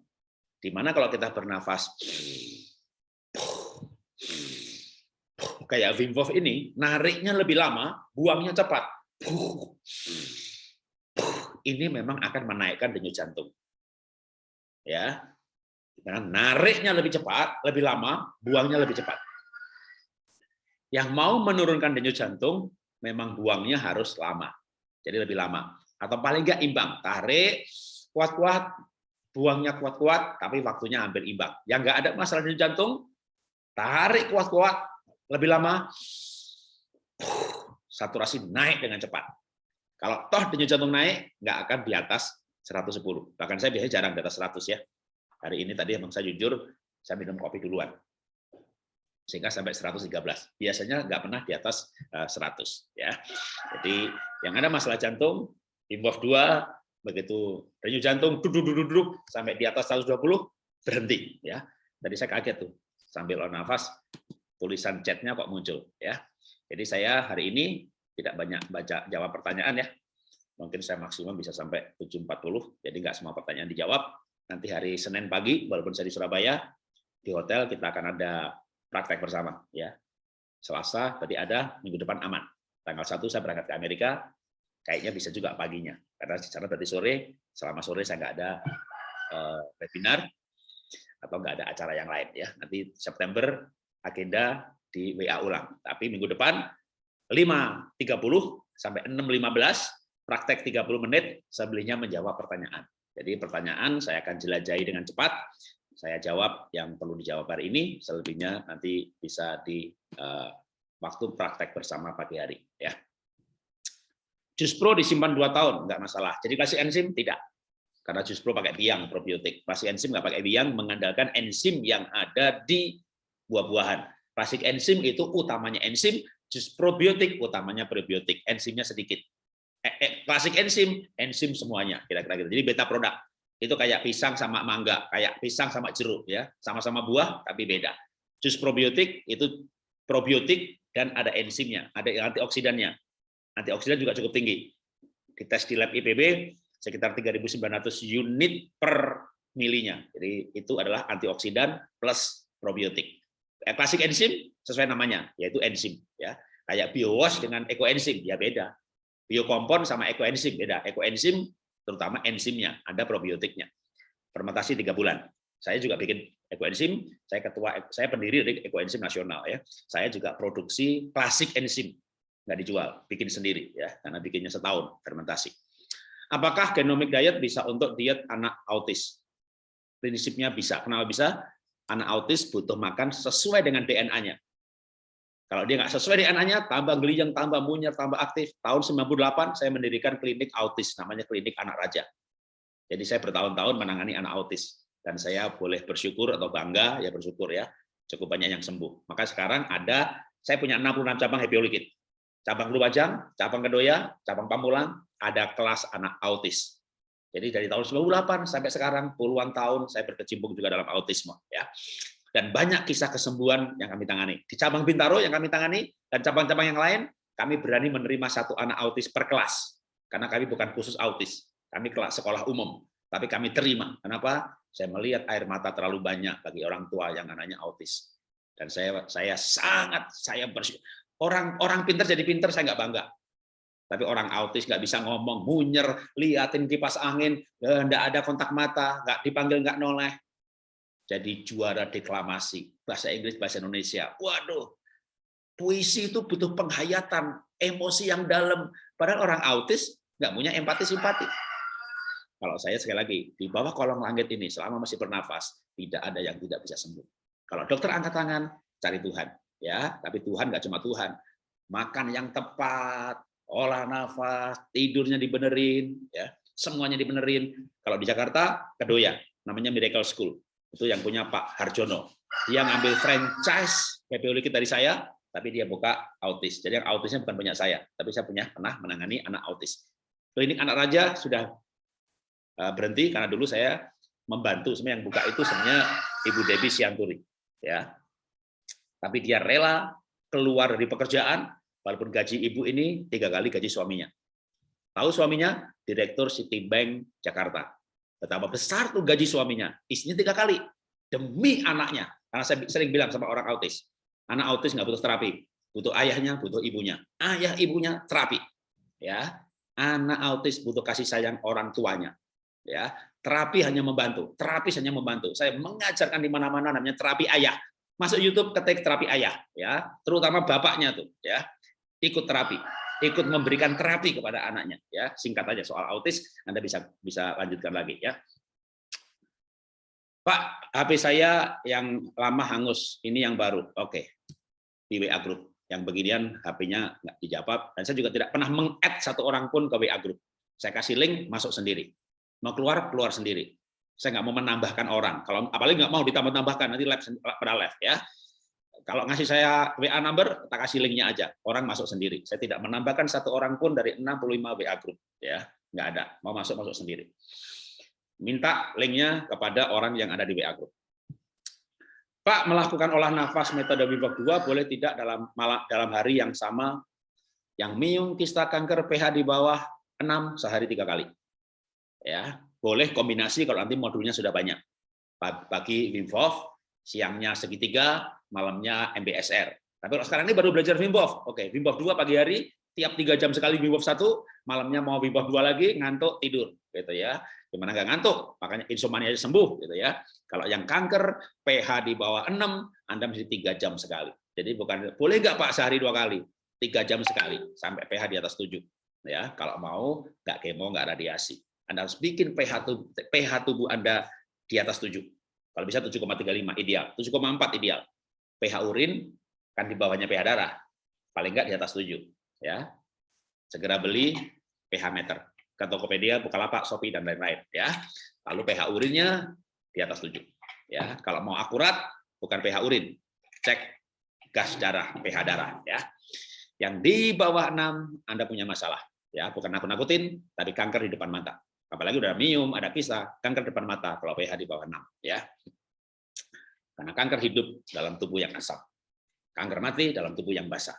A: Di mana kalau kita bernafas kayak Wim Hof ini, nariknya lebih lama, buangnya cepat. Ini memang akan menaikkan denyut jantung. Ya, karena nariknya lebih cepat, lebih lama, buangnya lebih cepat. Yang mau menurunkan denyut jantung, memang buangnya harus lama. Jadi lebih lama. Atau paling nggak imbang. Tarik, kuat-kuat, buangnya kuat-kuat, tapi waktunya hampir imbang. Yang nggak ada masalah denyut jantung, tarik kuat-kuat, lebih lama, saturasi naik dengan cepat. Kalau toh denyut jantung naik, nggak akan di atas 110. Bahkan saya biasanya jarang di atas 100 ya. Hari ini tadi emang saya jujur, saya minum kopi duluan. Sehingga sampai 113. Biasanya nggak pernah di atas 100. Eh, ya. Jadi yang ada masalah jantung, Wim 2, begitu denyut jantung duduk duduk duduk sampai di atas 120 berhenti ya. Tadi saya kaget tuh sambil on nafas tulisan chatnya kok muncul ya. Jadi saya hari ini tidak banyak baca jawab pertanyaan ya. Mungkin saya maksimum bisa sampai 740, jadi nggak semua pertanyaan dijawab nanti hari Senin pagi, walaupun saya di Surabaya, di hotel kita akan ada praktek bersama. ya Selasa tadi ada, minggu depan aman. Tanggal 1 saya berangkat ke Amerika, kayaknya bisa juga paginya. Karena secara tadi sore, selama sore saya nggak ada uh, webinar, atau nggak ada acara yang lain. ya Nanti September agenda di WA ulang. Tapi minggu depan 5.30 sampai 6.15 praktek 30 menit sebelumnya menjawab pertanyaan. Jadi pertanyaan saya akan jelajahi dengan cepat. Saya jawab yang perlu dijawab hari ini, selebihnya nanti bisa di uh, waktu praktek bersama pagi hari. Ya. Jus Pro disimpan dua tahun, nggak masalah. Jadi kasih enzim tidak, karena Jus Pro pakai biang probiotik. Klasik enzim nggak pakai biang, mengandalkan enzim yang ada di buah-buahan. Klasik enzim itu utamanya enzim, jus probiotik utamanya probiotik, enzimnya sedikit. Eh, eh, klasik enzim, enzim semuanya kira-kira gitu. Jadi beta produk itu kayak pisang sama mangga, kayak pisang sama jeruk ya, sama-sama buah tapi beda. Jus probiotik itu probiotik dan ada enzimnya, ada antioksidannya. Antioksidan juga cukup tinggi. Tes di lab IPB sekitar 3.900 unit per milinya. Jadi itu adalah antioksidan plus probiotik. Eh, klasik enzim sesuai namanya, yaitu enzim ya. Kayak biowash dengan ekoenzim ya beda. Biokompon sama ekoenzim beda. Ekoenzim terutama enzimnya, ada probiotiknya. Fermentasi tiga bulan. Saya juga bikin ekoenzim. Saya ketua, saya pendiri dari ekoenzim nasional ya. Saya juga produksi klasik enzim nggak dijual, bikin sendiri ya, karena bikinnya setahun fermentasi. Apakah genomic diet bisa untuk diet anak autis? Prinsipnya bisa. Kenapa bisa? Anak autis butuh makan sesuai dengan DNA-nya. Kalau dia nggak sesuai DNA-nya, tambah geliyang, tambah munyer, tambah aktif. Tahun 98 saya mendirikan klinik autis, namanya klinik anak raja. Jadi saya bertahun-tahun menangani anak autis dan saya boleh bersyukur atau bangga ya bersyukur ya cukup banyak yang sembuh. Maka sekarang ada saya punya 66 cabang Happy Holy Kid. Cabang Lumajang, cabang Kedoya, cabang Pamulang, ada kelas anak autis. Jadi dari tahun 98 sampai sekarang puluhan tahun saya berkecimpung juga dalam autisme ya. Dan banyak kisah kesembuhan yang kami tangani. Di cabang Bintaro yang kami tangani dan cabang-cabang yang lain kami berani menerima satu anak autis per kelas. Karena kami bukan khusus autis. Kami kelas sekolah umum, tapi kami terima. Kenapa? Saya melihat air mata terlalu banyak bagi orang tua yang anaknya autis. Dan saya saya sangat saya bersyukur. Orang orang pintar jadi pintar saya nggak bangga. Tapi orang autis nggak bisa ngomong, munyer, liatin kipas angin, nggak ada kontak mata, nggak dipanggil nggak noleh. Jadi juara deklamasi bahasa Inggris bahasa Indonesia. Waduh, puisi itu butuh penghayatan, emosi yang dalam. Padahal orang autis nggak punya empati simpati. Kalau saya sekali lagi di bawah kolong langit ini selama masih bernafas tidak ada yang tidak bisa sembuh. Kalau dokter angkat tangan cari Tuhan, ya. Tapi Tuhan nggak cuma Tuhan, makan yang tepat, olah nafas, tidurnya dibenerin, ya, semuanya dibenerin. Kalau di Jakarta, Kedoya, namanya Miracle School. Itu yang punya Pak Harjono. Dia ngambil franchise PPU Likit dari saya, tapi dia buka autis. Jadi yang autisnya bukan punya saya, tapi saya punya pernah menangani anak autis. Klinik anak raja sudah eh, berhenti karena dulu saya membantu sebenarnya yang buka itu sebenarnya Ibu Debbie Sianturi ya. Tapi dia rela keluar dari pekerjaan walaupun gaji ibu ini tiga kali gaji suaminya. Tahu suaminya? Direktur Citibank Jakarta. Betapa besar tuh gaji suaminya. Istrinya tiga kali. Demi anaknya. Karena saya sering bilang sama orang autis. Anak autis nggak butuh terapi. Butuh ayahnya, butuh ibunya. Ayah ibunya terapi. ya Anak autis butuh kasih sayang orang tuanya. ya Terapi hanya membantu. Terapi hanya membantu. Saya mengajarkan di mana-mana namanya terapi ayah. Masuk YouTube ketik terapi ayah, ya, terutama bapaknya tuh, ya ikut terapi, ikut memberikan terapi kepada anaknya. Ya, singkat aja soal autis, Anda bisa bisa lanjutkan lagi ya. Pak, HP saya yang lama hangus, ini yang baru. Oke, di WA Group. Yang beginian HP-nya nggak dijawab, dan saya juga tidak pernah meng-add satu orang pun ke WA Group. Saya kasih link, masuk sendiri. Mau keluar, keluar sendiri. Saya nggak mau menambahkan orang. Kalau apalagi nggak mau ditambah-tambahkan, nanti live pada live ya. Kalau ngasih saya WA number, kita kasih linknya aja. Orang masuk sendiri. Saya tidak menambahkan satu orang pun dari 65 WA group. ya Nggak ada. Mau masuk-masuk sendiri. Minta linknya kepada orang yang ada di WA group. Pak, melakukan olah nafas metode Wim 2 boleh tidak dalam dalam hari yang sama yang miung kista kanker pH di bawah 6 sehari tiga kali. Ya, boleh kombinasi kalau nanti modulnya sudah banyak. Pagi Wim Hof, siangnya segitiga, malamnya MBSR. Tapi kalau sekarang ini baru belajar Wim. Oke, Wim Hof 2 pagi hari, tiap tiga jam sekali Wim Hof 1, malamnya mau Wim Hof 2 lagi, ngantuk, tidur. gitu ya. Gimana nggak ngantuk? Makanya insomnia aja sembuh. gitu ya. Kalau yang kanker, pH di bawah 6, Anda mesti tiga jam sekali. Jadi bukan boleh nggak Pak sehari dua kali? Tiga jam sekali, sampai pH di atas 7. Ya, kalau mau nggak kemo, nggak radiasi. Anda harus bikin pH tubuh, pH tubuh Anda di atas 7. Kalau bisa 7,35 ideal, 7,4 ideal pH urin kan di bawahnya pH darah, paling enggak di atas 7. Ya. Segera beli pH meter ke Tokopedia, Bukalapak, Shopee dan lain-lain ya. Lalu pH urinnya di atas 7. Ya, kalau mau akurat bukan pH urin, cek gas darah, pH darah ya. Yang di bawah 6 Anda punya masalah ya, bukan nakut-nakutin, tapi kanker di depan mata. Apalagi udah mium, ada kisah, kanker depan mata kalau pH di bawah 6 ya. Karena kanker hidup dalam tubuh yang asam. Kanker mati dalam tubuh yang basah.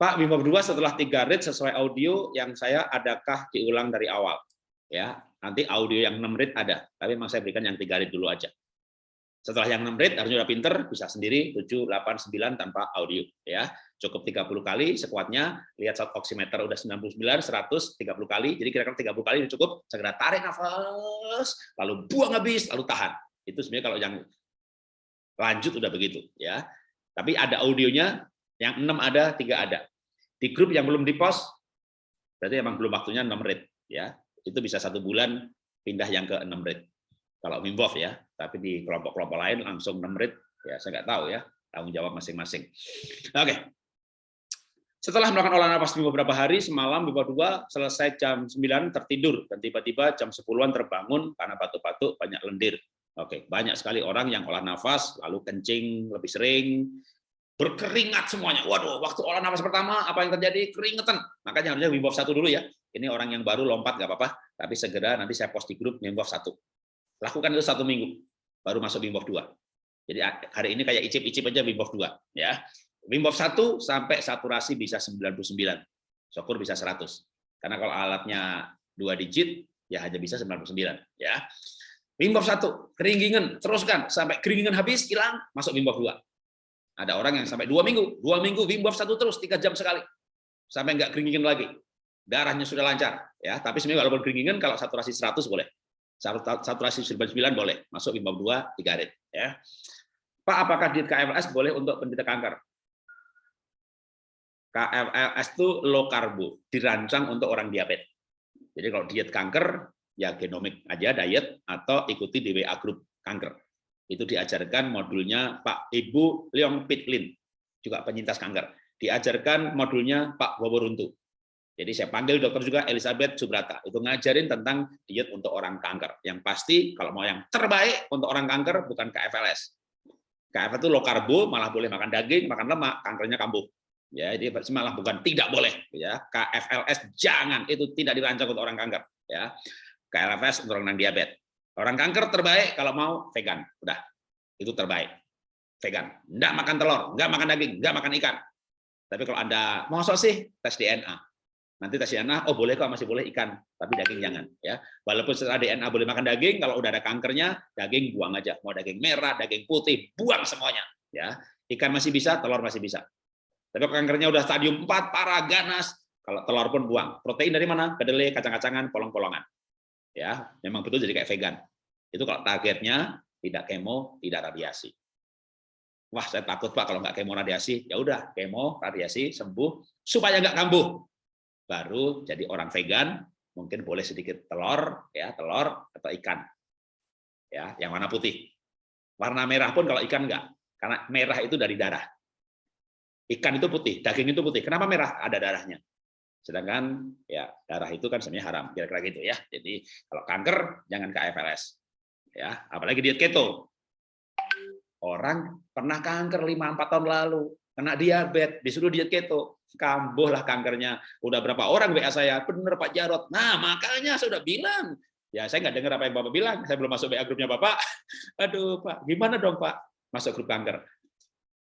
A: Pak, Hof 2 setelah tiga rit sesuai audio yang saya adakah diulang dari awal? Ya, nanti audio yang 6 rit ada, tapi memang saya berikan yang tiga rit dulu aja. Setelah yang 6 rit, harusnya udah pinter, bisa sendiri 7, 8, 9 tanpa audio. ya Cukup 30 kali sekuatnya, lihat saat oximeter udah 99, 100, 30 kali, jadi kira-kira 30 kali cukup, segera tarik nafas, lalu buang habis, lalu tahan. Itu sebenarnya kalau yang lanjut udah begitu ya. Tapi ada audionya yang enam ada, tiga ada. Di grup yang belum dipost, berarti emang belum waktunya 6 rit ya. Itu bisa satu bulan pindah yang ke 6 rit. Kalau Wim ya, tapi di kelompok-kelompok lain langsung 6 rit, ya saya nggak tahu ya, tanggung jawab masing-masing. Oke. Setelah melakukan olah nafas beberapa hari, semalam dua selesai jam 9 tertidur dan tiba-tiba jam 10-an terbangun karena batuk-batuk banyak lendir. Oke, banyak sekali orang yang olah nafas lalu kencing lebih sering, berkeringat semuanya. Waduh, waktu olah nafas pertama apa yang terjadi? Keringetan. Makanya harusnya Wim Hof 1 dulu ya. Ini orang yang baru lompat nggak apa-apa, tapi segera nanti saya post di grup Wim Hof 1. Lakukan itu satu minggu, baru masuk Wim Hof 2. Jadi hari ini kayak icip-icip aja Wim Hof 2 ya. Wim Hof 1 sampai saturasi bisa 99. Syukur bisa 100. Karena kalau alatnya dua digit ya hanya bisa 99 ya. Wim Hof 1, keringingan, teruskan sampai keringingan habis hilang, masuk Wim Hof 2. Ada orang yang sampai dua minggu, dua minggu Wim Hof 1 terus tiga jam sekali. Sampai nggak keringingan lagi. Darahnya sudah lancar ya, tapi sebenarnya walaupun keringingan kalau saturasi 100 boleh. Saturasi 99 boleh, masuk Wim Hof 2 3 rit ya. Pak, apakah diet KFLS boleh untuk penderita kanker? KFLS itu low karbo, dirancang untuk orang diabetes. Jadi kalau diet kanker, ya genomik aja diet atau ikuti DWA Group kanker. Itu diajarkan modulnya Pak Ibu Leong Pitlin, juga penyintas kanker. Diajarkan modulnya Pak Waworuntu. Jadi saya panggil dokter juga Elizabeth Subrata. Itu ngajarin tentang diet untuk orang kanker. Yang pasti kalau mau yang terbaik untuk orang kanker bukan KFLS. KFLS itu low karbo, malah boleh makan daging, makan lemak, kankernya kambuh. Ya ini malah bukan tidak boleh. Ya KFLS jangan. Itu tidak dirancang untuk orang kanker. Ya KFLS untuk orang diabetes. Orang kanker terbaik kalau mau vegan. Udah itu terbaik. Vegan. Enggak makan telur enggak makan daging enggak makan ikan. Tapi kalau anda mau sih tes DNA nanti tes DNA oh boleh kok masih boleh ikan tapi daging jangan ya walaupun setelah DNA boleh makan daging kalau udah ada kankernya daging buang aja mau daging merah daging putih buang semuanya ya ikan masih bisa telur masih bisa tapi kankernya udah stadium 4, parah, ganas, kalau telur pun buang. Protein dari mana? Kedelai, kacang-kacangan, polong-polongan. Ya, memang betul jadi kayak vegan. Itu kalau targetnya tidak kemo, tidak radiasi. Wah, saya takut Pak kalau nggak kemo radiasi. Ya udah, kemo, radiasi, sembuh supaya nggak kambuh. Baru jadi orang vegan, mungkin boleh sedikit telur, ya telur atau ikan. Ya, yang warna putih. Warna merah pun kalau ikan nggak, karena merah itu dari darah. Ikan itu putih, daging itu putih. Kenapa merah? Ada darahnya. Sedangkan ya darah itu kan sebenarnya haram, kira-kira gitu ya. Jadi kalau kanker jangan ke FLS. Ya, apalagi diet keto. Orang pernah kanker 5 4 tahun lalu, kena diabetes, disuruh diet keto, kambuh lah kankernya. Udah berapa orang WA saya, bener Pak Jarot. Nah, makanya saya sudah bilang, ya saya nggak dengar apa yang Bapak bilang, saya belum masuk WA grupnya Bapak. (laughs) Aduh, Pak, gimana dong, Pak? Masuk grup kanker.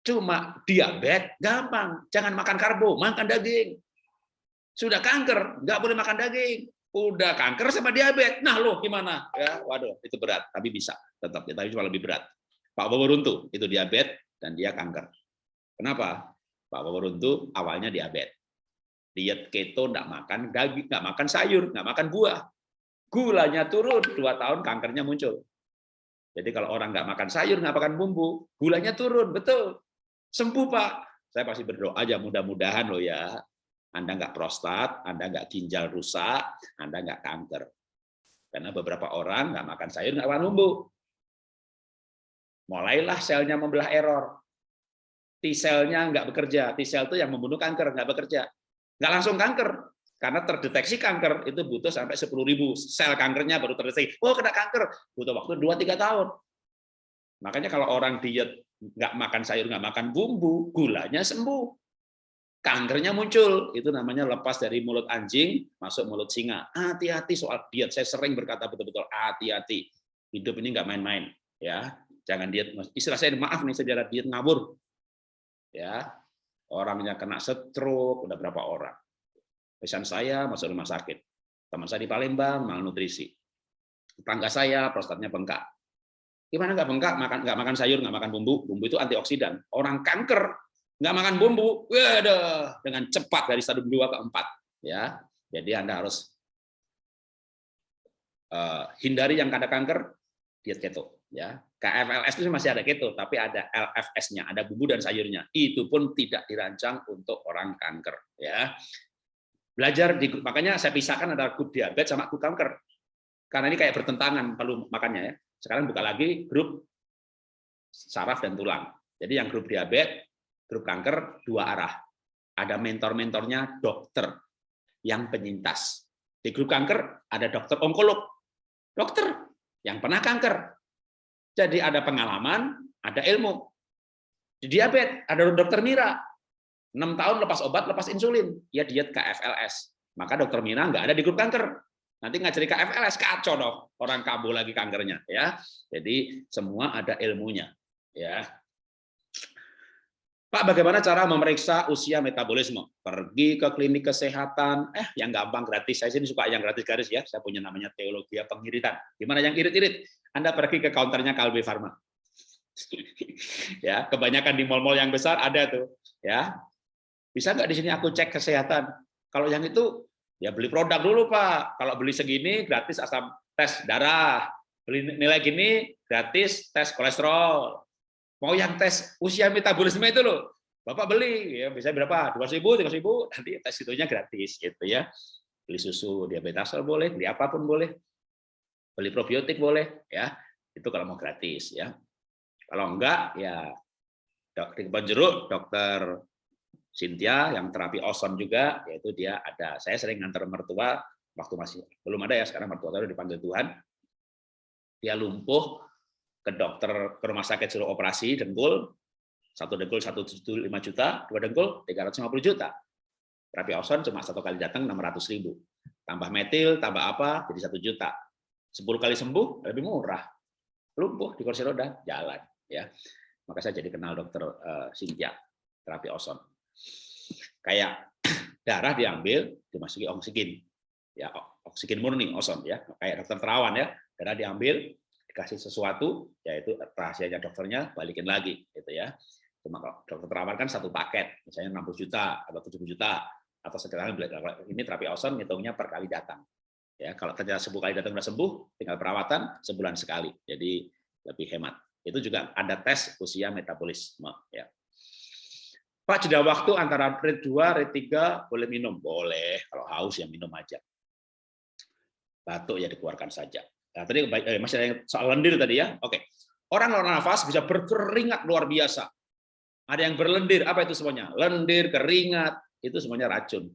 A: Cuma diabetes gampang, jangan makan karbo, makan daging. Sudah kanker, nggak boleh makan daging. Udah kanker sama diabetes. Nah, lo gimana? Ya, waduh, itu berat, tapi bisa tetap, tapi cuma lebih berat. Pak Waworuntu itu diabetes dan dia kanker. Kenapa? Pak Waworuntu awalnya diabetes. Diet keto nggak makan daging, nggak makan sayur, nggak makan buah. Gulanya turun, dua tahun kankernya muncul. Jadi kalau orang nggak makan sayur, nggak makan bumbu, gulanya turun, betul sembuh Pak. Saya pasti berdoa aja mudah-mudahan loh ya. Anda nggak prostat, Anda nggak ginjal rusak, Anda nggak kanker. Karena beberapa orang nggak makan sayur, nggak makan bumbu. Mulailah selnya membelah error. T-selnya nggak bekerja. T-sel itu yang membunuh kanker, nggak bekerja. Nggak langsung kanker. Karena terdeteksi kanker itu butuh sampai 10.000 sel kankernya baru terdeteksi. Oh, kena kanker. Butuh waktu 2-3 tahun. Makanya kalau orang diet nggak makan sayur, nggak makan bumbu, gulanya sembuh. Kankernya muncul, itu namanya lepas dari mulut anjing, masuk mulut singa. Hati-hati soal diet, saya sering berkata betul-betul hati-hati. Hidup ini nggak main-main, ya. Jangan diet. Istilah saya maaf nih sejarah diet ngabur, ya. Orangnya kena stroke, udah berapa orang. Pesan saya masuk rumah sakit. Teman saya di Palembang malnutrisi. Tetangga saya prostatnya bengkak Gimana nggak bengkak, makan nggak makan sayur, nggak makan bumbu, bumbu itu antioksidan. Orang kanker nggak makan bumbu, waduh, dengan cepat dari stadium 2 ke 4. Ya, jadi Anda harus uh, hindari yang ada kanker, diet keto. Ya, KFLS itu masih ada keto, tapi ada LFS-nya, ada bumbu dan sayurnya. Itu pun tidak dirancang untuk orang kanker. Ya, belajar di grup makanya saya pisahkan antara grup diabetes sama grup kanker. Karena ini kayak bertentangan kalau makannya ya. Sekarang buka lagi grup saraf dan tulang. Jadi yang grup diabetes, grup kanker dua arah. Ada mentor-mentornya dokter yang penyintas. Di grup kanker ada dokter onkolog, dokter yang pernah kanker, jadi ada pengalaman, ada ilmu. Di diabetes ada dokter Mira, 6 tahun lepas obat, lepas insulin, ya diet KFLS. Maka dokter Mira nggak ada di grup kanker. Nanti ngajari KFLS kacau dong, orang kambuh lagi kankernya ya. Jadi semua ada ilmunya ya. Pak, bagaimana cara memeriksa usia metabolisme? Pergi ke klinik kesehatan, eh yang gampang gratis. Saya sini suka yang gratis garis ya. Saya punya namanya teologi pengiritan. Gimana yang irit-irit? Anda pergi ke counternya Kalbe Pharma. (laughs) ya, kebanyakan di mall-mall yang besar ada tuh, ya. Bisa nggak di sini aku cek kesehatan? Kalau yang itu ya beli produk dulu, Pak. Kalau beli segini gratis asam tes darah. Beli nilai gini gratis tes kolesterol Mau yang tes usia metabolisme itu loh, Bapak beli, ya bisa berapa? Dua ribu, tiga ribu, nanti tes itunya gratis, gitu ya. Beli susu diabetes boleh, beli apa pun boleh, beli probiotik boleh, ya. Itu kalau mau gratis, ya. Kalau enggak, ya dokter kebun jeruk, dokter Cynthia yang terapi oson juga, yaitu dia ada. Saya sering ngantar mertua waktu masih belum ada ya sekarang mertua saya dipanggil Tuhan. Dia lumpuh, ke dokter ke rumah sakit suruh operasi dengkul. Satu dengkul satu lima juta. Dua dengkul tiga ratus lima puluh juta. Terapi oson cuma satu kali datang enam ratus ribu. Tambah metil tambah apa jadi satu juta. Sepuluh kali sembuh lebih murah. Lumpuh di kursi roda jalan ya. Maka saya jadi kenal dokter uh, terapi oson. Kayak (clears throat) darah diambil dimasuki oksigen. Ya oksigen murni oson ya. Kayak dokter terawan ya. Darah diambil dikasih sesuatu, yaitu rahasianya dokternya balikin lagi, gitu ya. Cuma kalau dokter terawan kan satu paket, misalnya 60 juta atau 70 juta, atau sekarang ini terapi oson ngitungnya per kali datang. Ya, kalau ternyata sepuluh kali datang sudah sembuh, tinggal perawatan sebulan sekali, jadi lebih hemat. Itu juga ada tes usia metabolisme. Ya. Pak, jeda waktu antara red 2, red 3 boleh minum? Boleh, kalau haus ya minum aja. Batuk ya dikeluarkan saja. Nah, tadi eh, masih ada yang soal lendir tadi ya. Oke. Orang luar nafas bisa berkeringat luar biasa. Ada yang berlendir, apa itu semuanya? Lendir, keringat, itu semuanya racun.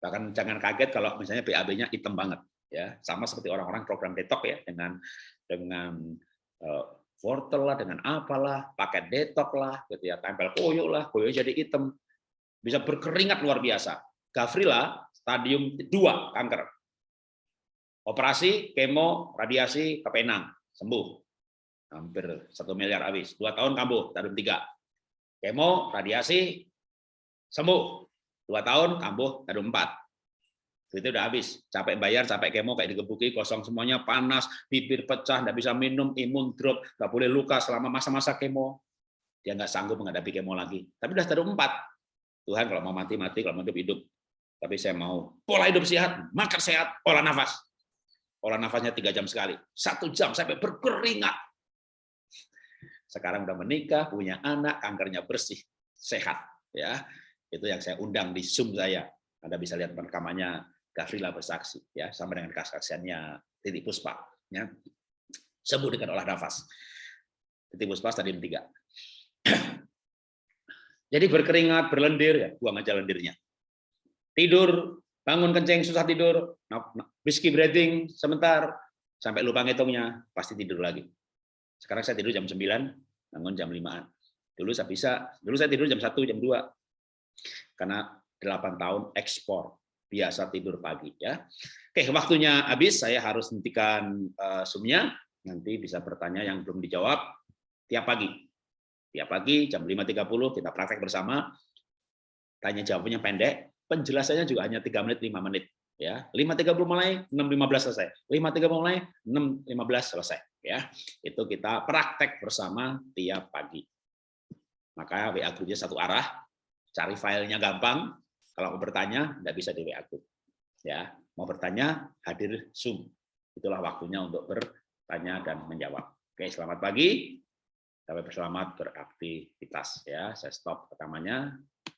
A: Bahkan jangan kaget kalau misalnya BAB-nya hitam banget ya. Sama seperti orang-orang program detox ya dengan dengan uh, wortel lah, dengan apalah, pakai detox lah, gitu ya, tempel koyo lah, koyo jadi hitam. Bisa berkeringat luar biasa. Gavrila stadium 2 kanker Operasi, kemo, radiasi, kepenang, sembuh. Hampir satu miliar habis. Dua tahun kambuh, tahun tiga. Kemo, radiasi, sembuh. Dua tahun kambuh, tahun empat. Itu udah habis. Capek bayar, capek kemo, kayak digebuki, kosong semuanya, panas, bibir pecah, nggak bisa minum, imun drop, nggak boleh luka selama masa-masa kemo. Dia nggak sanggup menghadapi kemo lagi. Tapi udah tahun empat. Tuhan kalau mau mati, mati. Kalau mau hidup, hidup. Tapi saya mau pola hidup sehat, makan sehat, olah nafas olah nafasnya tiga jam sekali, satu jam sampai berkeringat. Sekarang udah menikah, punya anak, kankernya bersih, sehat. Ya, itu yang saya undang di Zoom saya. Anda bisa lihat rekamannya Gavrila bersaksi, ya, sama dengan kesaksiannya Titi Puspa. Ya. Sembuh dengan olah nafas. Titi Puspa tadi tiga. (clears throat) Jadi berkeringat, berlendir, ya, buang aja lendirnya. Tidur, bangun kencing, susah tidur, whiskey breathing sebentar, sampai lupa ngitungnya, pasti tidur lagi. Sekarang saya tidur jam 9, bangun jam 5-an. Dulu saya bisa, dulu saya tidur jam 1, jam 2. Karena 8 tahun ekspor, biasa tidur pagi. ya. Oke, waktunya habis, saya harus hentikan uh, Zoom-nya, nanti bisa bertanya yang belum dijawab tiap pagi. Tiap pagi jam 5.30 kita praktek bersama, tanya jawabnya pendek, penjelasannya juga hanya 3 menit, 5 menit ya 5.30 mulai 6.15 selesai. 5.30 mulai 6.15 selesai. Ya itu kita praktek bersama tiap pagi. Maka WA grupnya satu arah cari filenya gampang. Kalau mau bertanya tidak bisa di WA group. Ya mau bertanya hadir Zoom. Itulah waktunya untuk bertanya dan menjawab. Oke, selamat pagi. Sampai berselamat beraktivitas. Ya. Saya stop rekamannya.